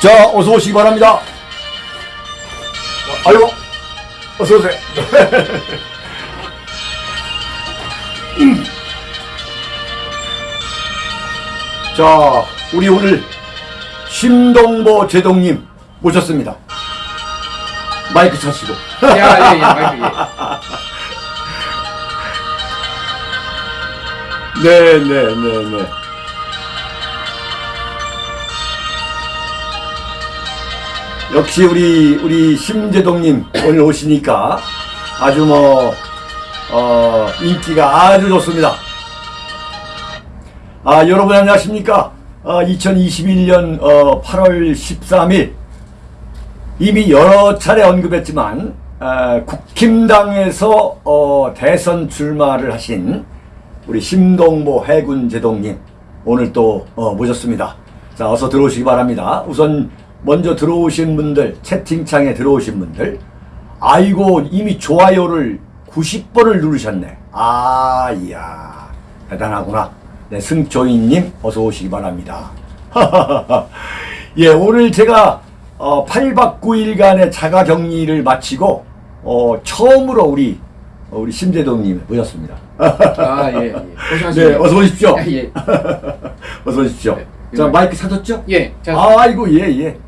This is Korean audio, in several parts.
자, 어서 오시기 바랍니다. 아유, 어서 오세요. 음. 자, 우리 오늘 심동보 제동님 모셨습니다. 마이크 차시고. 야, 예, 예, 마이크, 예. 네, 네, 네, 네. 역시 우리 우리 심재동님 오늘 오시니까 아주 뭐 어, 인기가 아주 좋습니다. 아 여러분 안녕하십니까? 어, 2021년 어, 8월 13일 이미 여러 차례 언급했지만 어, 국힘당에서 어, 대선 출마를 하신 우리 심동보 해군 제동님 오늘 또 어, 모셨습니다. 자 어서 들어오시기 바랍니다. 우선 먼저 들어오신 분들 채팅창에 들어오신 분들 아이고 이미 좋아요를 90번을 누르셨네. 아 이야 대단하구나. 네 승조인님 어서 오시기 바랍니다. 예 오늘 제가 어, 8박 9일간의 자가격리를 마치고 어, 처음으로 우리 어, 우리 심재동님 모셨습니다. 아, 예, 예. 네, 어서 오십시오. 예, 예. 어서 오십시오. 네, 자, 이거- 마이크 찾았죠? 예, 자, 아이고, 예, 예.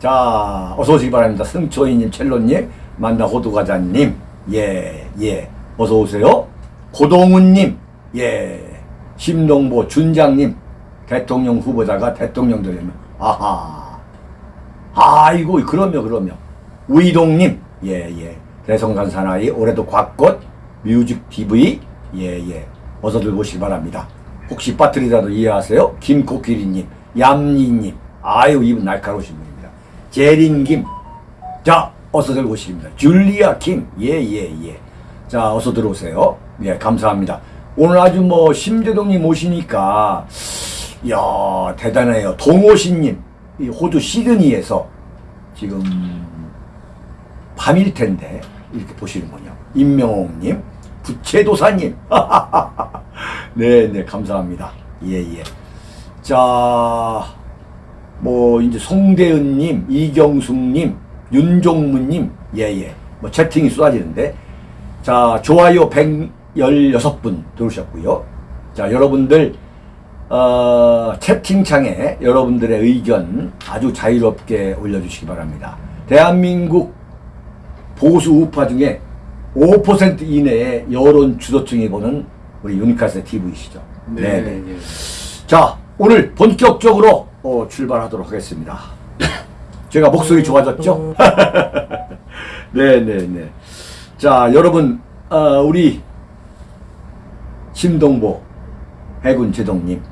자, 어서 오시기 바랍니다. 승초이님, 첼로님, 만나 호두과자님, 예, 예. 어서 오세요. 고동훈님, 예. 심동보 준장님, 대통령 후보자가 대통령 되려면, 아하. 아이고, 그럼요, 그럼요. 우이동님, 예, 예. 대성산 사나이, 올해도 곽꽃, 뮤직 TV, 예, 예. 어서들 오시기 바랍니다. 혹시 빠뜨리라도 이해하세요? 김코끼리님, 얌니님, 아유, 이분 날카로우신 분입니다. 제린 김, 자, 어서들 오시기입니다. 줄리아 킴, 예, 예, 예. 자, 어서 들어오세요. 예, 감사합니다. 오늘 아주 뭐, 심재동님 오시니까, 이야, 대단해요. 동호신님, 이 호주 시드니에서 지금 밤일 텐데, 이렇게 보시는군요. 임명옥님, 부채도사님, 네, 네, 감사합니다. 예, 예. 자, 뭐, 이제 송대은님, 이경숙님, 윤종무님, 예, 예. 뭐, 채팅이 쏟아지는데, 자, 좋아요 116분 들어오셨고요. 자, 여러분들, 어, 채팅창에 여러분들의 의견 아주 자유롭게 올려주시기 바랍니다. 대한민국 보수 우파 중에 5% 이내의 여론 주도층이 보는 우리 유니카스 TV시죠. 네, 네. 예. 자, 오늘 본격적으로 어, 출발하도록 하겠습니다. 제가 목소리 좋아졌죠? 네, 네, 네. 자, 여러분, 어, 우리 심동보 해군 제동님,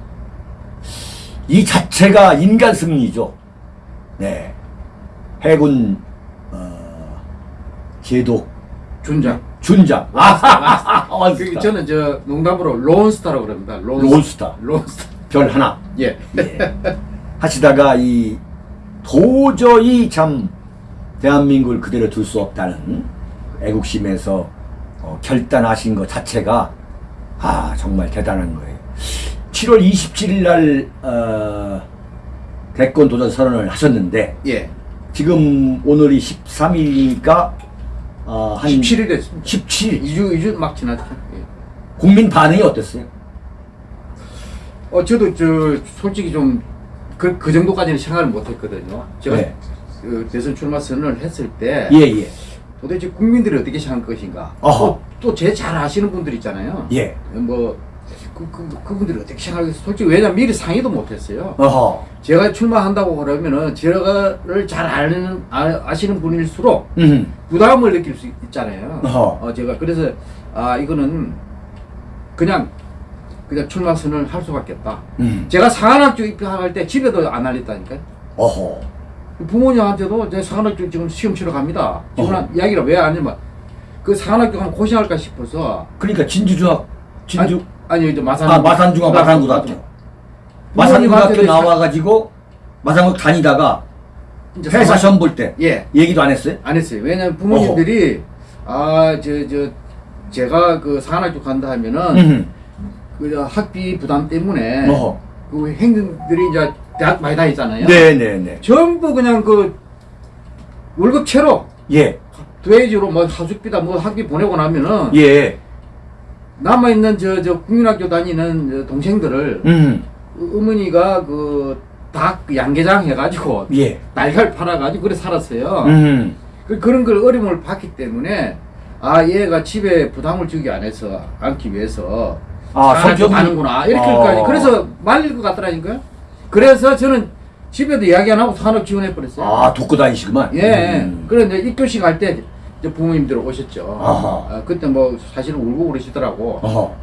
이 자체가 인간 승리죠. 네, 해군 어, 제독 준장. 준장. 아, 그, 원스타. 저는 저 농담으로 론스타라고 그럽니다. 론, 론스타. 론스타. 별 하나. 예. 예. 하시다가 이 도저히 참 대한민국을 그대로 둘 수 없다는 애국심에서 어, 결단하신 것 자체가 아 정말 대단한 거예요. 7월 27일 날 어, 대권 도전 선언을 하셨는데 예. 지금 오늘이 13일이니까 어, 한 17일 됐습니다. 17일 2주, 2주 막 지났죠. 예. 국민 반응이 어땠어요? 어, 저도 저, 솔직히 좀, 그, 그 정도까지는 생각을 못 했거든요. 제가 네. 그 대선 출마 선언을 했을 때, 예 예. 도대체 국민들이 어떻게 생각할 것인가. 어허. 또제잘 아시는 분들 있잖아요. 예. 뭐, 그, 그, 그분들이 어떻게 생각하겠어요? 솔직히 왜냐면 미리 상의도 못 했어요. 어허. 제가 출마한다고 그러면은 제가를 잘 아는, 아, 아시는 분일수록 음. 부담을 느낄 수 있잖아요. 어허. 어, 제가 그래서, 아, 이거는 그냥, 그냥 출마 선언을 할 수밖에 없다. 음. 제가 상한학교 입학할 때 집에도 안 알렸다니까요. 어허. 부모님한테도 제 상한학교 지금 시험 치러 갑니다. 지금 어허. 이야기를 왜 안 하냐면 그 상한학교 가면 고생할까 싶어서 그러니까 진주중학 진주 아니, 아니 이제 마산 아 마산중학 마산고등학교 마산고등학교 나와가지고 마산고 다니다가 회사 시험 볼 때 예, 얘기도 안 했어요? 안 했어요. 왜냐면 부모님들이 아, 저, 저, 제가 그 상한학교 간다 하면은 음. 그 학비 부담 때문에 어허. 그 행정들이 이제 대학 많이 다니잖아요. 네네네. 전부 그냥 그 월급 채로 예. 두해지로 뭐 하숙비다 뭐 학비 보내고 나면은 예. 남아 있는 저 저 국민학교 다니는 저 동생들을 음. 어머니가 그 닭 양계장 해가지고 예. 날갈 팔아가지고 그래 살았어요. 음. 그, 그런 걸 어려움을 봤기 때문에 아 얘가 집에 부담을 주기 안 해서 않기 위해서 아, 성격이- 가는구나 아. 이렇게까지 그래서 말릴 것 같더라니까요. 그래서 저는 집에도 이야기 안 하고 산업 지원해 버렸어요. 아, 돕고 다니시구만. 예. 음. 이제 입교식 할때 부모님들 오셨죠. 아하. 아, 그때 뭐 사실은 울고 그러시더라고. 어허.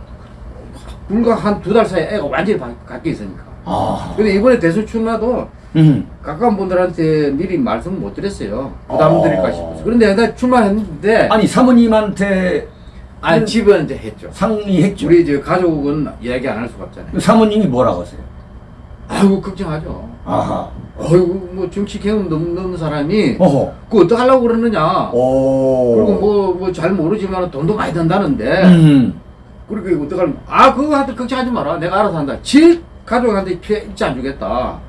불과 한 두 달 사이에 애가 완전히 바, 바뀌어 있으니까. 아. 근데 이번에 대선 출마도 음. 가까운 분들한테 미리 말씀 못 드렸어요. 부담 어. 드릴까 싶어서. 그런데 내가 출마했는데 아니, 사모님한테 아니 집은 이제 했죠. 상의했죠. 우리 저 가족은 이야기 안 할 수가 없잖아요. 사모님이 뭐라고 하세요? 아이고 걱정하죠. 아하. 어이구 뭐 정치 경험 넘- 넘는 사람이 어허. 그 어떻게 하려고 그러느냐. 오. 그리고 뭐 뭐 잘 모르지만 돈도 많이 든다는데 음. 그렇게 어떻게 하면 아 그거한테 걱정하지 마라. 내가 알아서 한다. 질 가족한테 피해 입지 안 주겠다.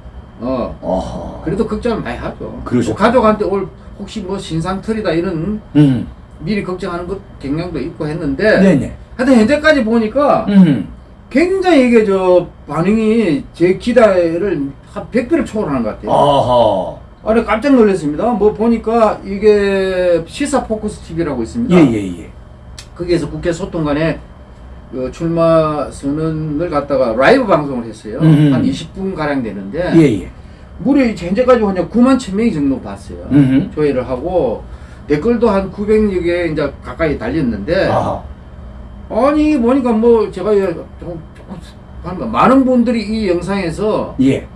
어 어허. 그래도 걱정을 많이 하죠. 그러셨구나. 또 가족한테 올 혹시 뭐 신상 털이다 이런 음. 미리 걱정하는 것 경향도 있고 했는데 네네. 하여튼 현재까지 보니까 음. 굉장히 이게 저 반응이 제 기대를 한 100배를 초월하는 것 같아요. 아하. 아니 깜짝 놀랐습니다. 뭐 보니까 이게 시사 포커스 TV라고 있습니다. 예, 예, 예. 거기에서 국회 소통관에 그 출마 선언을 갖다가 라이브 방송을 했어요. 음흠. 한 20분 가량 되는데 예, 예. 무려 현재까지 그냥 9만 1천 명이 정도 봤어요. 음흠. 조회를 하고 댓글도 한 900여 개 이제 가까이 달렸는데 아하. 아니 보니까 뭐 제가 좀, 좀 한- 많은 분들이 이 영상에서 예.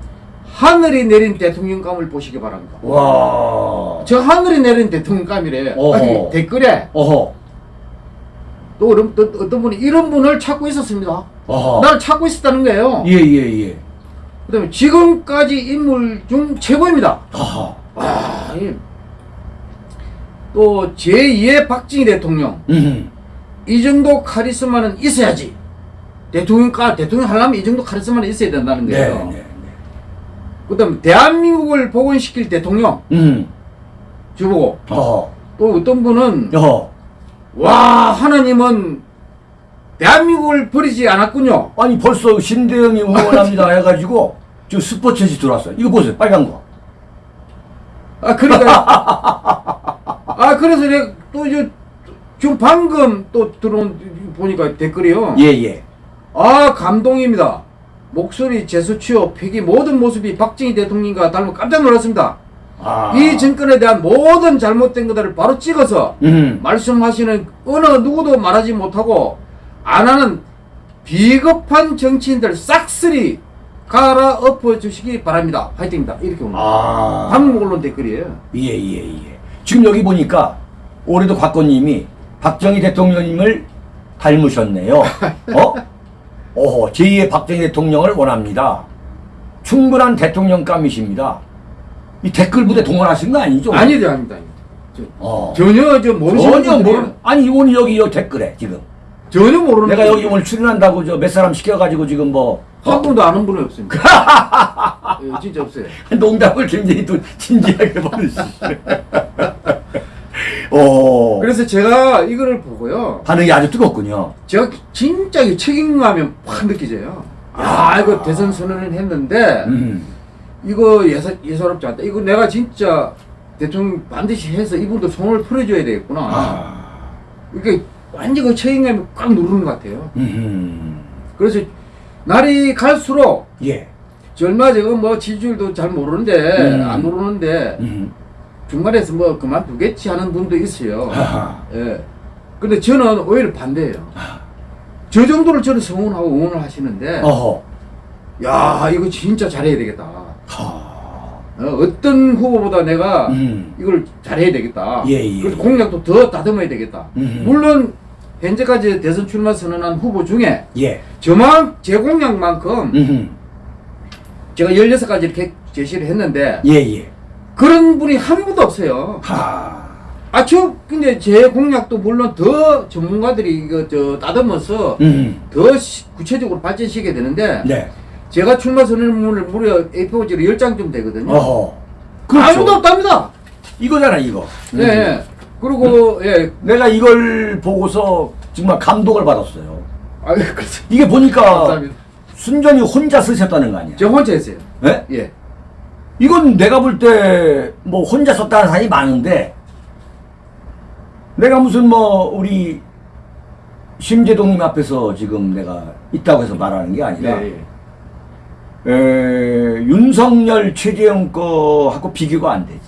하늘이 내린 대통령감을 보시기 바랍니다. 와. 저 하늘이 내린 대통령감이래. 어허. 아니, 댓글에 어허. 또 어떤, 또 어떤 분이 이런 분을 찾고 있었습니다. 어허. 나를 찾고 있었다는 거예요. 예, 예, 예. 그 다음에 지금까지 인물 중 최고입니다. 아하. 아, 이- 또 제2의 박정희 대통령 음. 이 정도 카리스마는 있어야지. 대통령까 대통령 하려면 이 정도 카리스마는 있어야 된다는 네, 거예요. 네, 네. 그 다음 대한민국을 복원시킬 대통령 음. 저보고 어허. 또 어떤 분은 어허. 와 하나님은 대한민국을 버리지 않았군요. 아니 벌써 신대영이 응원합니다 해가지고 저 스포츠지 들어왔어요. 이거 보세요, 빨간 거. 아 그러니까 아 그래서 내가 또 이제 지금 방금 또 들어온 보니까 댓글이요. 예, 예. 아 감동입니다. 목소리, 제수, 취업, 패기 모든 모습이 박정희 대통령과 닮아 깜짝 놀랐습니다. 아. 이 정권에 대한 모든 잘못된 것들을 바로 찍어서 음. 말씀하시는 어느 누구도 말하지 못하고 안 하는 비겁한 정치인들 싹쓸이 갈아엎어 주시기 바랍니다. 화이팅입니다. 이렇게 오는 아. 한국 언론 댓글이에요. 예, 예, 예. 지금 여기 보니까 올해도 곽건님이 박정희 대통령님을 닮으셨네요. 어? 어허, 제2의 박정희 대통령을 원합니다. 충분한 대통령감이십니다. 이 댓글 부대 동원하신 거 아니죠? 아니다, 아닙니다. 저, 어. 전혀 저 모르시는 전혀 모르. 아니 오늘 여기 여 댓글에 지금 전혀 모르는 내가 여기 오늘 출연한다고 저 몇 사람 시켜가지고 지금 뭐한 분도 아는 분이 없습니다. 예, 진짜 없어요. 농담을 굉장히 또 진지하게 버리시네. 어. 그래서 제가 이거를 보고요. 반응이 아주 뜨겁군요. 제가 진짜 이 책임감이 확 느껴져요. 아, 이거 대선 선언을 했는데 음. 이거 예사, 예사롭지 않다. 이거 내가 진짜 대통령 반드시 해서 이분도 손을 풀어줘야 되겠구나. 아. 이게 완전 그 책임감이 꽉 누르는 것 같아요. 음. 그래서 날이 갈수록 예. 저 얼마 전에 뭐 지지율도 잘 모르는데 음. 안 오르는데 음. 중간에서 뭐 그만두겠지 하는 분도 있어요. 예. 근데 저는 오히려 반대예요. 저 정도를 저는 성원하고 응원을 하시는데 어허. 야 이거 진짜 잘해야 되겠다. 하. 어, 어떤 후보보다 내가 음. 이걸 잘해야 되겠다. 예, 예. 그래서 공약도 더 다듬어야 되겠다. 음. 물론 현재까지 대선 출마 선언한 후보 중에 예. 저만 제 공약만큼 음. 제가 16가지 이렇게 제시를 했는데 예, 예. 그런 분이 한 분도 없어요. 하. 아, 저 근데 제 공약도 물론 더 전문가들이 이거 저 다듬어서 음. 더 시- 구체적으로 발전시켜야 되는데 네. 제가 출마 선언문을 무려 A4지로 10장쯤 되거든요. 어허. 아무도 그렇죠. 없답니다. 이거잖아 이거. 예, 예. 그리고 예. 내가 이걸 보고서 정말 감동을 받았어요. 아, 그렇죠. 이게 보니까 감사합니다. 순전히 혼자 쓰셨다는 거 아니야? 저 혼자 했어요. 예? 예. 이건 내가 볼 때 뭐 혼자 썼다는 사람이 많은데 내가 무슨 뭐 우리 심재동님 앞에서 지금 내가 있다고 해서 말하는 게 아니라 예, 예. 에, 윤석열 최재형 거하고 비교가 안 되지.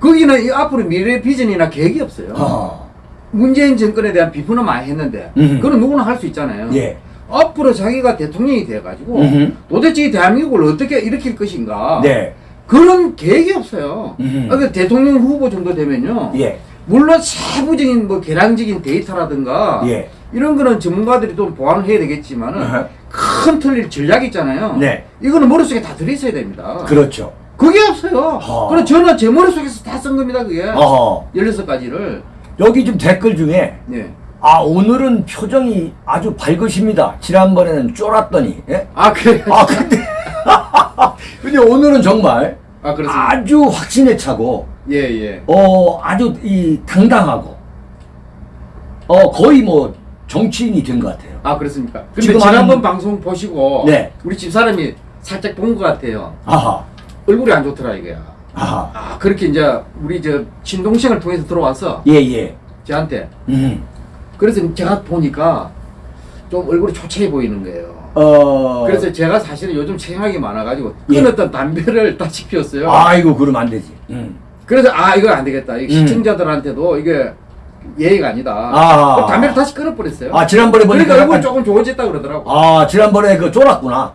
거기는 이 앞으로 미래 비전이나 계획이 없어요. 어. 문재인 정권에 대한 비판은 많이 했는데 음. 그건 누구나 할 수 있잖아요. 예. 앞으로 자기가 대통령이 돼가지고 음흠. 도대체 이 대한민국을 어떻게 일으킬 것인가 네. 그런 계획이 없어요. 음흠. 아, 그 대통령 후보 정도 되면요. 예. 물론 세부적인 뭐 계량적인 데이터라든가 예. 이런 거는 전문가들이 또 보완을 해야 되겠지만은 어허. 큰 틀릴 전략이 있잖아요. 네. 이거는 머릿속에 다 들어있어야 됩니다. 그렇죠. 그게 없어요. 어. 그럼 저는 제 머릿속에서 다 쓴 겁니다, 그게. 어허. 16가지를. 여기 좀 댓글 중에 네. 아 오늘은 표정이 아주 밝으십니다. 지난번에는 쫄았더니. 예? 아, 그래. 아 근데 근데 오늘은 정말 아. 아주 확신에 차고 예, 예. 어 아주 이 당당하고 어 거의 뭐 정치인이 된 것 같아요. 아, 그렇습니까? 근데 지금 지난번 하는- 방송 보시고 네. 우리 집 사람이 살짝 본 것 같아요. 아하 얼굴이 안 좋더라, 이게. 아하 아, 그렇게 이제 우리 저 친동생을 통해서 들어와서 예예 저한테 음. 그래서 제가 보니까 좀 얼굴이 초췌해 보이는 거예요. 어 그래서 제가 사실은 요즘 체형이 많아가지고 예. 끊었던 담배를 다시 피웠어요. 아이고 그러면 안 되지. 음. 그래서 아 이거 안 되겠다. 이게 음. 시청자들한테도 이게 예의가 아니다. 아. 담배를 다시 끊어버렸어요. 아 지난번에 보니까 그러니까 얼굴 약간 조금 좋아졌다 그러더라고. 아 지난번에 그 쫄았구나.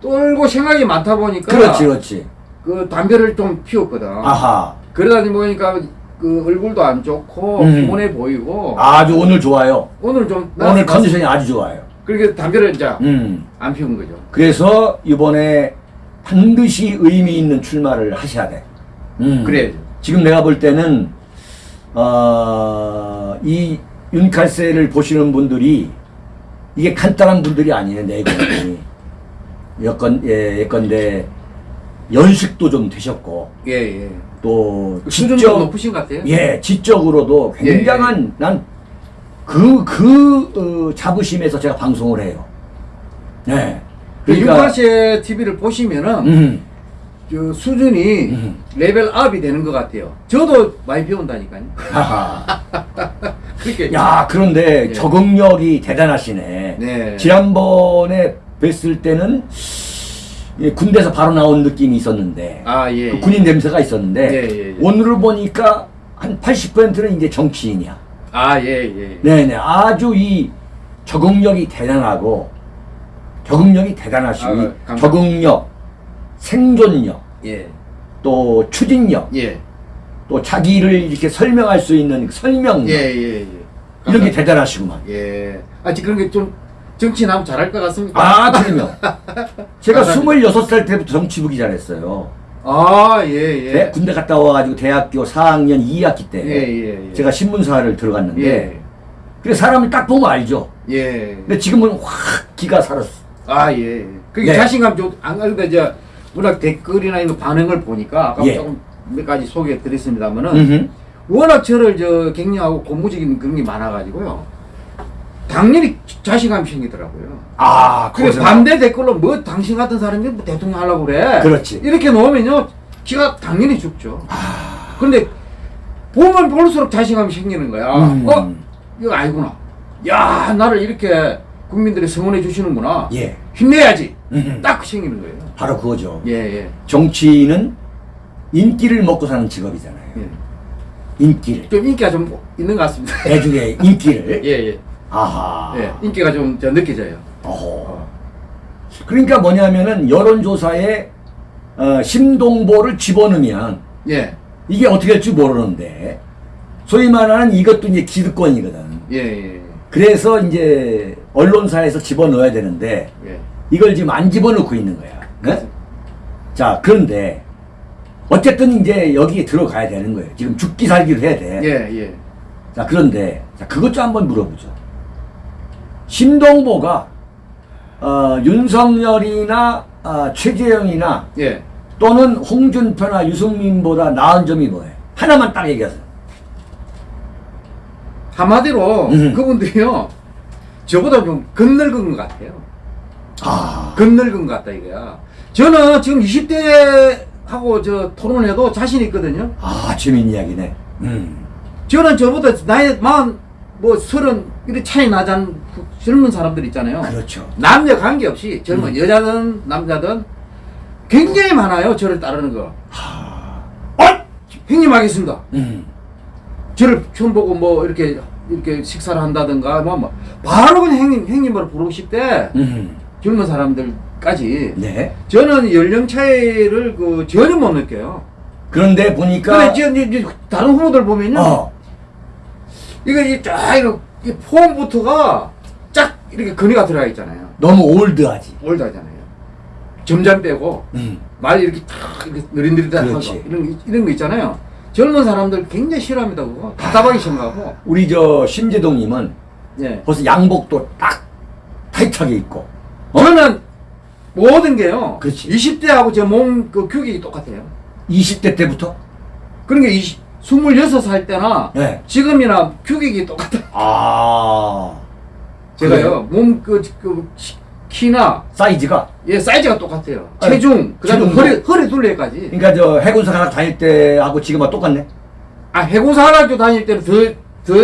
떨고 생각이 많다 보니까 그렇지 그렇지. 그 담배를 좀 피웠거든. 아하 그러다 보니까 그 얼굴도 안 좋고 음. 피곤해 보이고 아주 오늘 좋아요. 오늘 좀 오늘 컨디션이 아주 좋아요. 그렇게 담배를 이제 음. 안 피운 거죠. 그래서 이번에 반드시 의미 있는 출마를 하셔야 돼. 음. 그래야죠. 지금 내가 볼 때는 어, 이 윤칼세를 보시는 분들이 이게 간단한 분들이 아니에요 내건이 여건 예 예건데 연식도 좀 되셨고 예 예. 또 수준도 지적 높으신 것 같아요. 예 지적으로도 예, 굉장한 난그그 자부심에서 제가 방송을 해요. 네. 그 윤팔씨 TV를 보시면은 음, 저 수준이 음. level up이 되는 것 같아요. 저도 많이 배운다니까요. 그렇게 야 그런데 예. 적응력이 대단하시네. 네. 지난번에 뵀을 때는 예, 군대에서 바로 나온 느낌이 있었는데 아 예. 그 군인 냄새가 있었는데 예, 예, 예. 오늘을 보니까 한 80%는 이제 정치인이야. 아 예 예. 네네 아주 이 적응력이 대단하고 적응력이 대단하시고 아. 적응력, 생존력, 예. 또 추진력, 예. 또 자기를 이렇게 설명할 수 있는 그 설명력 예, 예, 예. 이런 게 대단하시구만. 예. 아, 지 그런 게좀 정치나면 잘할 것 같습니까? 아, 그러면 제가 감사합니다. 26살 때부터 정치부기 잘했어요. 아, 예, 예. 네, 군대 갔다 와가지고 대학교 4학년 2학기 때 예, 예, 예. 제가 신문사를 들어갔는데 예. 그래 사람을 딱 보면 알죠. 예. 근데 지금은 확 기가 살았어. 아, 예. 그게 네. 자신감 좀, 안 그런데 이제, 워낙 댓글이나 이런 반응을 보니까, 아까 예. 조금 몇 가지 소개해 드렸습니다만은. 워낙 저를 저 격려하고 고무적인 그런 게 많아가지고요. 당연히 자신감이 생기더라고요. 아, 그래 반대 댓글로 뭐 당신 같은 사람이 뭐 대통령 하려고 그래. 그렇지. 이렇게 놓으면요 기가 당연히 죽죠. 아. 그런데 보면 볼수록 자신감이 생기는 거야. 음. 어 이거 아니구나. 야 나를 이렇게 국민들이 성원해 주시는구나. 예. 힘내야지. 음흠. 딱 생기는 거예요. 바로 그거죠. 예 예. 정치인은 인기를 먹고 사는 직업이잖아요. 예. 인기를. 좀 인기가 좀 있는 것 같습니다. 대중의 인기를. 예 예. 아하. 예. 인기가 좀저 느껴져요. 어허. 그러니까 뭐냐면은 여론조사에 어, 심동보를 집어넣으면 예. 이게 어떻게 될지 모르는데 소위 말하는 이것도 이제 기득권이거든. 예 예. 그래서 이제 언론사에서 집어넣어야 되는데 예. 이걸 지금 안 집어넣고 있는 거야. 네? 자 그런데 어쨌든 이제 여기에 들어가야 되는 거예요. 지금 죽기 살기를 해야 돼. 예 예. 자 그런데 자 그것 좀 한번 물어보죠. 심동보가 어, 윤석열이나 아, 최재형이나 예. 또는 홍준표나 유승민보다 나은 점이 뭐예요? 하나만 딱 얘기하세요. 한마디로 음. 그분들이요 저보다 좀 건늙은 것 같아요. 아, 건늙은 것 같다 이거야. 저는 지금 20대 하고 저 토론해도 자신 있거든요. 아 재밌는 이야기네. 음. 저는 저보다 나이 만뭐 서른 이렇게 차이 그 젊은 사람들 있잖아요. 그렇죠. 남녀 관계없이 젊은 음. 여자든 남자든 굉장히 많아요. 저를 따르는 거. 어? 형님 하겠습니다. 음. 저를 처음 보고 뭐 이렇게 이렇게 식사를 한다든가 뭐, 뭐 바로 그냥 형님 형님으로 부르고 싶대. 음. 젊은 사람들까지. 네. 저는 연령 차이를 그 전혀 못 느껴요. 그런데 보니까 근데 이제, 다른 후보들 보면요. 어. 이거 이쫙 이거 이 폼부터가 쫙 이렇게 근위가 들어가 있잖아요. 너무 올드하지. 올드하잖아요. 점잖 빼고 음. 말 이렇게 탁 이렇게 느릿느릿하고 그렇지. 이런 거- 이런 거 있잖아요. 젊은 사람들 굉장히 싫어합니다 그거. 답답하기 싫어하고. 우리 저 심재동님은 예. 벌써 양복도 딱 타이트하게 입고. 어? 저는 모든 게요. 그렇지. 20대하고 제 몸 그 규격이 똑같아요. 20대 때부터. 그러니까 20, 26살 때나 네. 지금이나 규격이 똑같아요. 아. 제가요 몸 그 그 키나 사이즈가. 예 사이즈가 똑같아요. 아니, 체중 그다음에 체중도. 허리 허리 둘레까지. 그러니까 저 해군사 하나 다닐 때 하고 지금하고 똑같네. 아 해군사 학교 다닐 때는 더더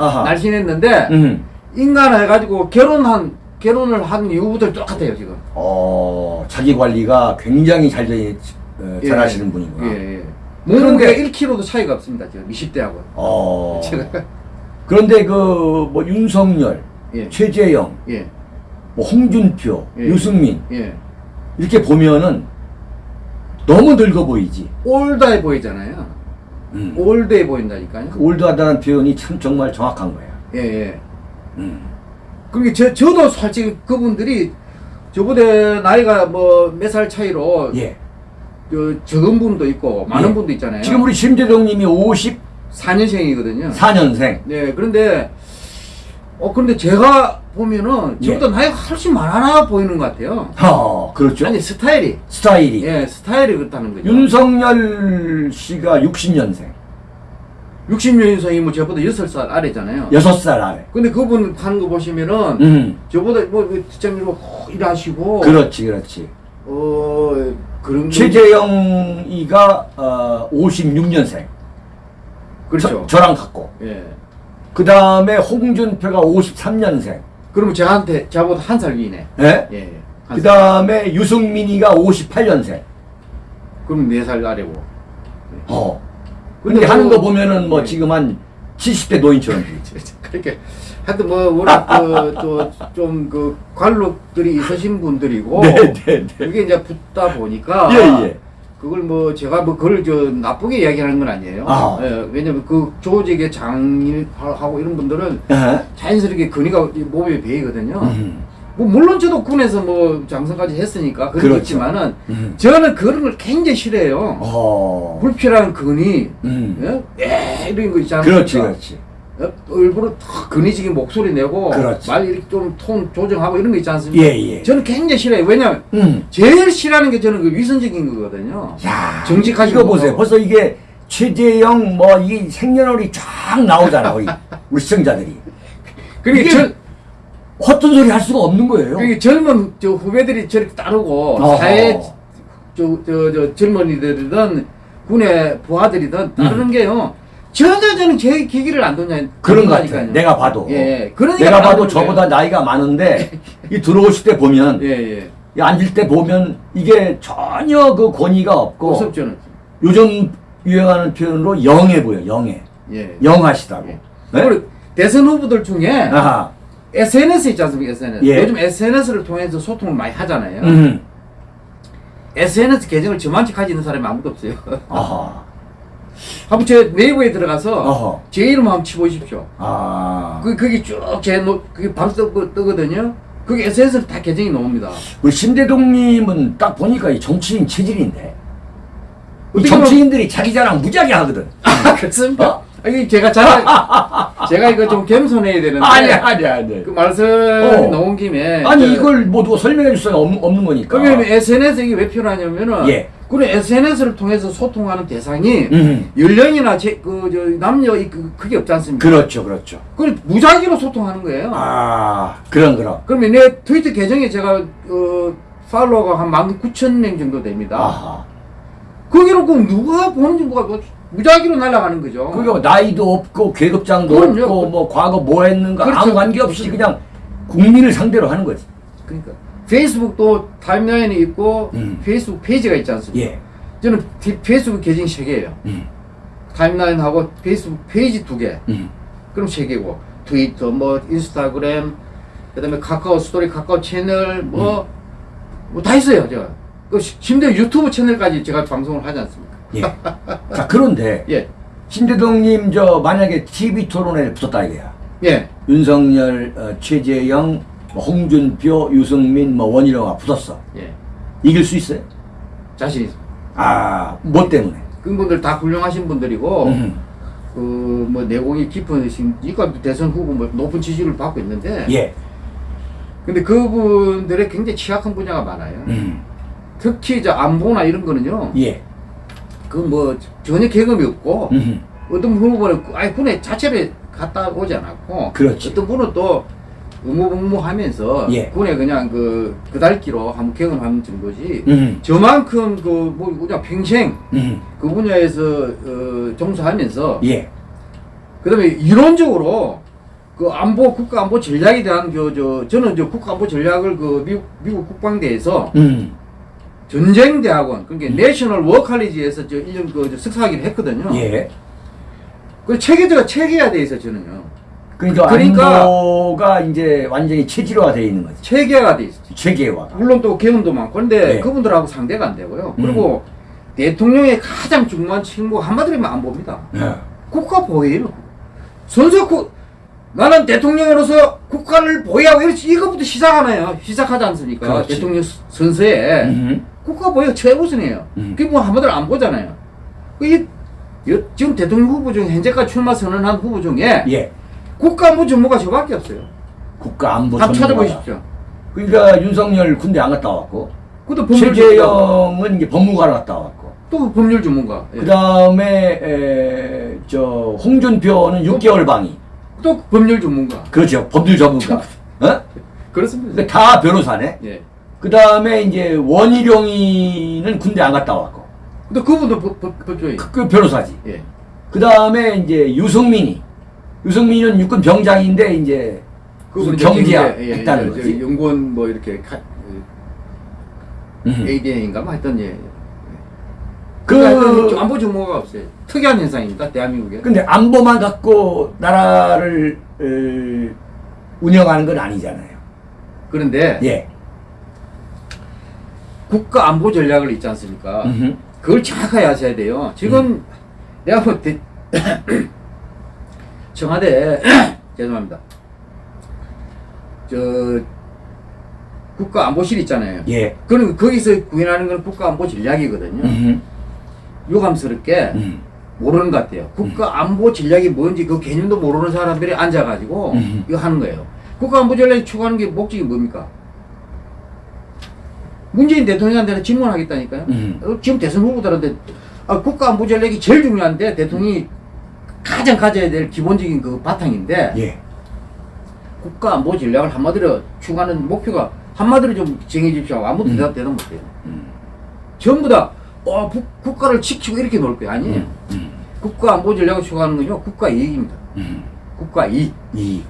아하. 날씬했는데 음. 인간 해가지고 결혼한 결혼을 한 이후부터 똑같아요 지금. 어, 자기 관리가 굉장히 잘, 되, 어, 잘 하시는 분이구나. 예, 예. 몸무게가 1kg도 차이가 없습니다 지금 20대하고. 어. 제가 그런데 그, 뭐, 윤석열, 예. 최재형, 예. 뭐, 홍준표, 예. 유승민, 예. 이렇게 보면은 너무 늙어 보이지. 올드해 보이잖아요. 음. 올드해 보인다니까요. 그 올드하다는 표현이 참 정말 정확한 거야. 예, 예. 음. 그러니까 저, 저도 솔직히 그분들이 저보다 나이가 뭐 몇 살 차이로 예. 그 적은 분도 있고 많은 예. 분도 있잖아요. 지금 우리 심재동 님이 54년생. 4년생이거든요. 네, 그런데 어 근데 제가 보면은 예. 저보다 나이가 훨씬 많아 보이는 것 같아요. 어, 그렇죠. 아니 스타일이 스타일이. 예 스타일이 그렇다는 거죠. 윤석열 씨가 60년생. 60년생이면 뭐 저보다 6살 아래잖아요. 6살 아래. 근데 그분 하는 거 보시면은 음. 저보다 뭐 뒷장으로 뭐 일하시고 그렇지, 그렇지. 어 그런 최재형이가 어, 56년생. 그렇죠. 저, 랑 같고. 예. 그 다음에 홍준표가 53년생. 그러면 저한테 저보다 한 살 위네. 예? 예. 예. 한그 살. 다음에 유승민이가 58년생. 그럼 네살 아래고. 어. 근데 근데 하는 뭐- 거 보면은 뭐 네. 지금 한 70대 노인처럼. 그렇게 하여튼 뭐 워낙 그좀그 관록들이 있으신 분들이고 네, 네, 네. 그게 이제 붙다 보니까 예, 예. 그걸 뭐 제가 뭐 그걸 저 나쁘게 이야기하는 건 아니에요. 아. 예, 왜냐면 그 조직의 장일하고 이런 분들은 예? 자연스럽게 근위가 이 몸에 배이거든요. 음. 뭐 물론 저도 군에서 뭐 장성까지 했으니까 게 그렇죠. 음. 저는 그런 걸 굉장히 싫어해요. 어. 불필요한 근위, 음. 예? 예, 이런 거 있잖아요. 그렇지, 그렇지. 어, 일부러 탁 근위적인 목소리 내고 그렇지. 말 이렇게 좀 톤 조정하고 이런 거 있지 않습니까? 예, 예. 저는 굉장히 싫어요. 왜냐면 음. 제일 싫어하는 게 저는 그 위선적인 거거든요. 야, 정직하지 이거 보세요. 벌써 이게 최재형 뭐 이 생년월이 쫙 나오잖아, 우리 우리 시청자들이. 그러니까 절, 헛된 소리 할 수가 없는 거예요. 그러니까 젊은 저 후배들이 저렇게 따르고 어허. 사회 저, 저, 저 젊은이들이든 군의 부하들이든 따르는 음. 게요. 전혀 저는 제 기기를 안 뒀냐 그런 것. 같아요. 내가 봐도. 예, 예. 그러니까 내가 봐도 저보다 거예요. 나이가 많은데 이 들어오실 때 보면 예, 예. 이 앉을 때 보면 이게 전혀 그 권위가 없고 저는. 요즘 유행하는 표현으로 영해 보여. 영해. 예. 영하시다고. 네? 그리고 대선 후보들 중에 아하. SNS 있지 않습니까? SNS. 예. 요즘 SNS를 통해서 소통을 많이 하잖아요. 음. SNS 계정을 저만치 가지고 있는 사람이 아무도 없어요. 아하. 한번 제 네이버에 들어가서 어허. 제 이름 한번 치보십시오. 아. 그, 거기 쭉제 그게 뜨, 뜨거든요. 그게 SNS로 다 계정이 나옵니다. 우리 심대동님은 딱 보니까 이 정치인 체질인데. 이 정치인들이 자기 자랑 무지하게 하거든. 아, 그렇습니까? 어? 아니, 제가 자랑, 제가 이거 좀 겸손해야 되는데 아니 아니 아니. 그 말씀 어. 나온 김에 아니 저- 이걸 뭐 누가 설명해 줄 수가 없는, 없는 거니까. 그러면 SNS 이게 왜 필요하냐면은 예. 그런 SNS를 통해서 소통하는 대상이 음. 연령이나 제, 그, 저, 남녀 이- 그, 그게 없지 않습니까? 그렇죠 그렇죠. 그걸 무작위로 소통하는 거예요. 아 그런 그런. 그러면 내 트위터 계정에 제가 어, 팔로워가 한 19,000명 정도 됩니다. 아하. 거기로 그 누가 보는지 뭐가 뭐 무작위로 날아가는 거죠. 그게 뭐 나이도 없고 계급장도 그럼요. 없고 뭐 과거 뭐 했는가 그렇죠. 아무 관계 없이 그냥 국민을 상대로 하는 거지. 그러니까 페이스북도 timeline이 있고 음. 페이스북 페이지가 있지 않습니까? 예. 저는 피- 페이스북 계정이 세 개예요. 음. timeline하고 페이스북 페이지 두 개. 음. 그럼 세 개고 트위터 뭐 인스타그램 그다음에 카카오 스토리 카카오 채널 뭐뭐다 있어요 제가 그 시- 심지어 유튜브 채널까지 제가 방송을 하지 않습니까 예. 자 그런데 예 신대동님 저 만약에 TV 토론에 붙었다 이거야. 예. 윤석열, 어, 최재형, 뭐 홍준표, 유승민, 뭐 원희룡아 붙었어. 예. 이길 수 있어요? 자신 있습니다 아, 뭐 때문에? 그분들 다 훌륭하신 분들이고 음. 그뭐 내공이 깊으신 이과 대선 후보 뭐 높은 지지를 받고 있는데 예. 근데 그분들의 굉장히 취약한 분야가 많아요 음. 특히 저 안보나 이런 거는요 예. 그 뭐 전혀 경험이 없고 음. 어떤 후보는 아예 군에 자체를 갔다 오지 않았고 그렇지. 어떤 분은 또 의무복무하면서 예. 군에 그냥 그 그달기로 한번 경험하는 정도지 음. 저만큼 그 뭐 그냥 평생 음. 그 분야에서 어, 종사하면서 예. 그다음에 이론적으로 그 안보 국가 안보 전략에 대한 그저 저는 저 국가 안보 전략을 그 미국 미국 국방대에서 음. 전쟁 대학원 그러니까 National War College에서 저 1년 그저 석사학위를 했거든요. 예. 그 체계제가 체계화 돼 있어 저는요. 그러니까, 그러니까- 안보가 이제 완전히 체질화가 되어 있는 거지. 체계화가 돼 있어. 체계화. 물론 또 경험도 많고 근데 네. 그분들하고 상대가 안 되고요. 음. 그리고 대통령의 가장 중요한 책무 한마디로 안보입니다. 예. 국가 보위예요. 국 나는 대통령으로서 국가를 보위하고 이렇지 이것부터 시작하나요? 시작하지 않습니까? 그렇지. 대통령 스- 선서에 음. 국가 보위가 최우선이에요. 음. 그게 뭐 한마디로 안보잖아요. 이 여- 지금 대통령 후보 중에 현재까지 출마 선언한 후보 중에 예. 국가안보 전문가 저밖에 없어요. 국가 안보 한번 전문가다. 찾아보십시오. 그러니까 윤석열 군대 안 갔다 왔고 그것도 법률 전문가. 최재형은 이제 법무관 갔다 왔고 또 법률 전문가. 예. 그 다음에 저 홍준표는 6개월 방이 또 법률 전문가. 그렇죠 법률 전문가 어? 그렇습니다. 다 변호사네 예. 그 다음에 이제 원희룡이는 군대 안 갔다 왔고 근데 그분도 법조인. 그, 그 변호사지 예. 그 다음에 이제 유승민이 유승민은 육군 병장인데 이제 그분은 경제 이제 했다는 예, 예, 거지 저 연구원 뭐 이렇게 카, 음. ADN인가 뭐 하여튼 예. 그그 안보 전문가가 없어요. 특이한 현상입니다. 대한민국에. 근데 안보만 갖고 나라를 어, 운영하는 건 아니잖아요 그런데 예 국가 안보 전략을 있지 않습니까? 음흠. 그걸 정확하게 하셔야 돼요. 지금 음. 내가 뭐 대, 청와대 죄송합니다. 저 국가 안보실 있잖아요. 예 그럼 거기서 구현하는 건 국가 안보 전략이거든요. 음흠. 유감스럽게 음. 모르는 것 같아요. 국가 안보 전략이 뭔지 그 개념도 모르는 사람들이 앉아가지고 음. 이거 하는 거예요. 국가 안보 전략이 추구하는 게 목적이 뭡니까? 문재인 대통령한테는 질문하겠다니까요. 음. 어, 지금 대선 후보들한테 아, 국가 안보 전략이 제일 중요한데 대통령이 가장 가져야 될 기본적인 그 바탕인데 예 국가 안보 전략을 한마디로 추구하는 목표가 한마디로 좀 정해 주십시오. 아무도 음. 대답 대답 못해요. 음. 전부 다 어, 부- 국가를 지키고 이렇게 놀 거예요. 아니에요. 음. 국가 안보 전략을 추구하는 건요. 국가 이익입니다. 음. 국가 이익. 이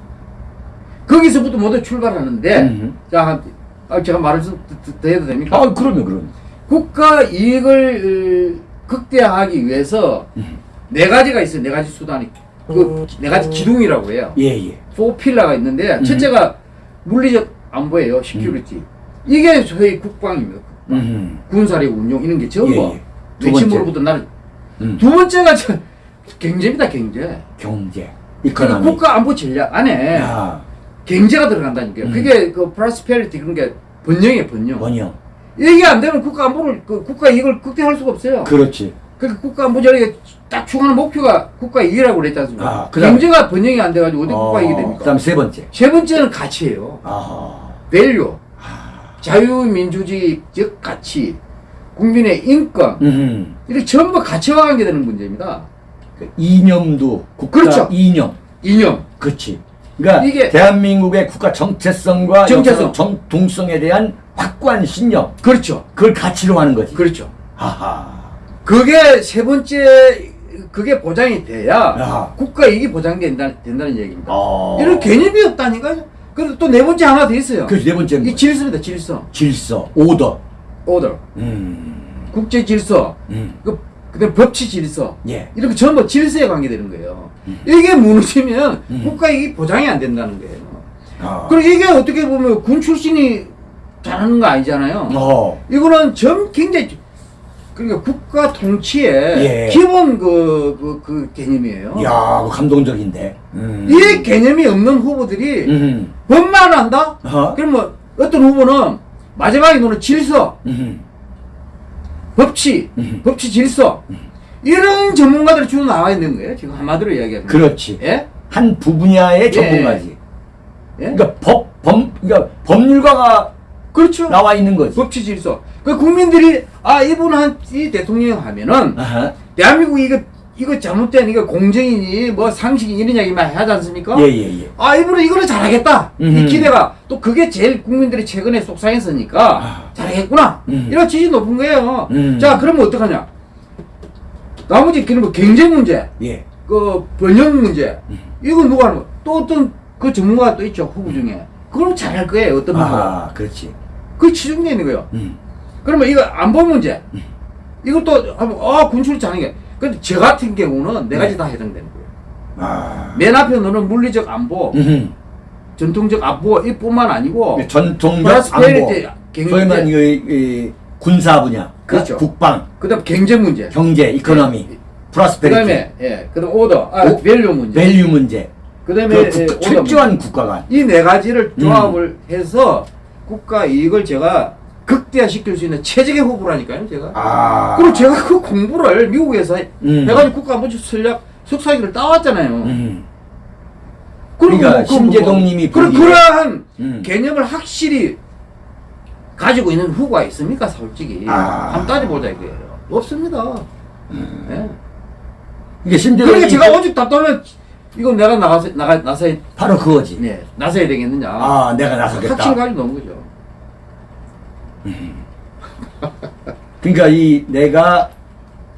거기서부터 모두 출발하는데 음. 자, 한- 아, 제가 말을 좀 더- 더 해도 됩니까? 아 그럼요 그럼 국가 이익을 어, 극대화하기 위해서 음. 네 가지가 있어요. 네 가지 수단이. 그네 가지 기둥이라고 해요. 예예 four pillar가 있는데 음. 첫째가 물리적 안보예요. security. 이게 소위 국방입니다. 음. 군사력 운용 이런 게 전부 예, 예. 두 외침으로부터 나를 음. 두 번째가 저 경제입니다. 경제. 경제 그러니까 국가 안보 전략 안에 야 경제가 들어간다니까요. 음. 그게 그 prosperity 그런 게 번영이에요, 번영. 번영 이게 안 되면 국가 안보를 그 국가 이익을 극대화할 수가 없어요. 그렇지 그 국가 안보 전략에 딱 중요한 목표가 국가 이익이라고 그랬지 않습니까? 아, 그다음에- 경제가 번영이 안 돼가지고 어떻게 국가 이익이 됩니까? 그다음 세 번째. 세 번째는 가치예요. 아하. value. 자유민주주의적 가치. 국민의 인권. 음. 이렇게 전부 가치와 관계되는 문제입니다. 그 이념도 국가 그렇죠. 이념. 이념. 그렇지. 그러니까 이게- 대한민국의 국가 정체성과 정체성. 역사적 정통성에 대한 확고한 신념. 그렇죠. 그걸 가치로 하는 거지. 그렇죠. 하하. 그게 세 번째 그게 보장이 돼야 아하. 국가 이익이 보장된다, 된다는 얘기입니다. 어. 이런 개념이 없다니까요. 그리고 또 네 번째 하나 더 있어요. 그 네 번째는 이? 질서입니다. 질서. 질서, 오더. 오더. 음. 국제 질서. 음. 그 그다음 법치 질서. 예. 이렇게 전부 질서에 관계되는 거예요. 이게 무너지면 음. 국가 이익이 보장이 안 된다는 거예요. 아. 그리고 이게 어떻게 보면 군 출신이 잘하는 거 아니잖아요. 어. 이거는 전 굉장히 그러니까 국가 통치의 예. 기본 그, 그, 그 개념이에요. 야, 그거 감동적인데. 음. 이 개념이 없는 후보들이 음. 법만 한다? 어? 그럼 뭐 어떤 후보는 마지막에 노는 질서, 음. 법치, 음. 법치 질서 이런 전문가들이 주로 나와 있는 거예요. 지금 한마디로 이야기하면. 그렇지. 예? 한 부분야의 전문가지. 예? 그러니까 법, 법, 그러니까 법률가가 그렇죠. 나와 있는 거지. 법치 질서. 그 국민들이 아 이분 한 이 대통령 하면은 아하. 대한민국 이거 이거 잘못된 이거 공정이니 뭐 상식이 이런 이야기만 하지 않습니까? 예, 예, 예. 아 이분은 이거를 잘하겠다 이 음흠. 기대가 또 그게 제일 국민들이 최근에 속상했으니까 아. 잘하겠구나 음. 이런 지지 높은 거예요 음. 자 그러면 어떡하냐 나머지 그런 뭐 경제 문제 예. 그 번영 문제 음. 이건 누가 하는 거야 또 어떤 그 전문가가 또 있죠 후보 중에 그걸 잘할 거예요 어떤 후보가 아, 그렇지. 그게 치중되어 있는 거예요 음. 그러면 이거 안보 문제 이것도 하면 아 군출이 잘하는 게 근데 저 같은 경우는 네 가지 네. 다 해당되는 거예요 아. 맨 앞에 너는 물리적 안보 음. 전통적 안보 이뿐만 아니고 전통적 안보. 소위 말하는 경제 이, 이 군사 분야, 그렇죠. 국방, 그다음 경제 문제 경제, economy, 네. prosperity, 그다음에 예 그다음 오더 아 오- value 문제 value 문제. 그다음에 그 예, 국, 철저한 국가관. 이 네 가지를 음. 조합을 해서 국가 이익을 제가 극대화시킬 수 있는 최적의 후보라니까요 제가 아. 그리고 제가 그 공부를 미국에서 음. 해가지고 국가안보실 전략 석사 학위를 따왔잖아요 음. 그러니까 뭐, 그 심재동님이 그, 보기에- 그러한 음. 개념을 확실히 가지고 있는 후보가 있습니까 솔직히 아. 한번 따져보자 이거예요 없습니다 음. 예. 이게 심재동이 그러니까 제가 오직 답답하면 이건 내가 나가서 나가 나서야 바로 그거지. 네, 나서야 되겠느냐 아, 내가 나서겠다. 확실히 가지고 넘은 거죠 그러니까 이 내가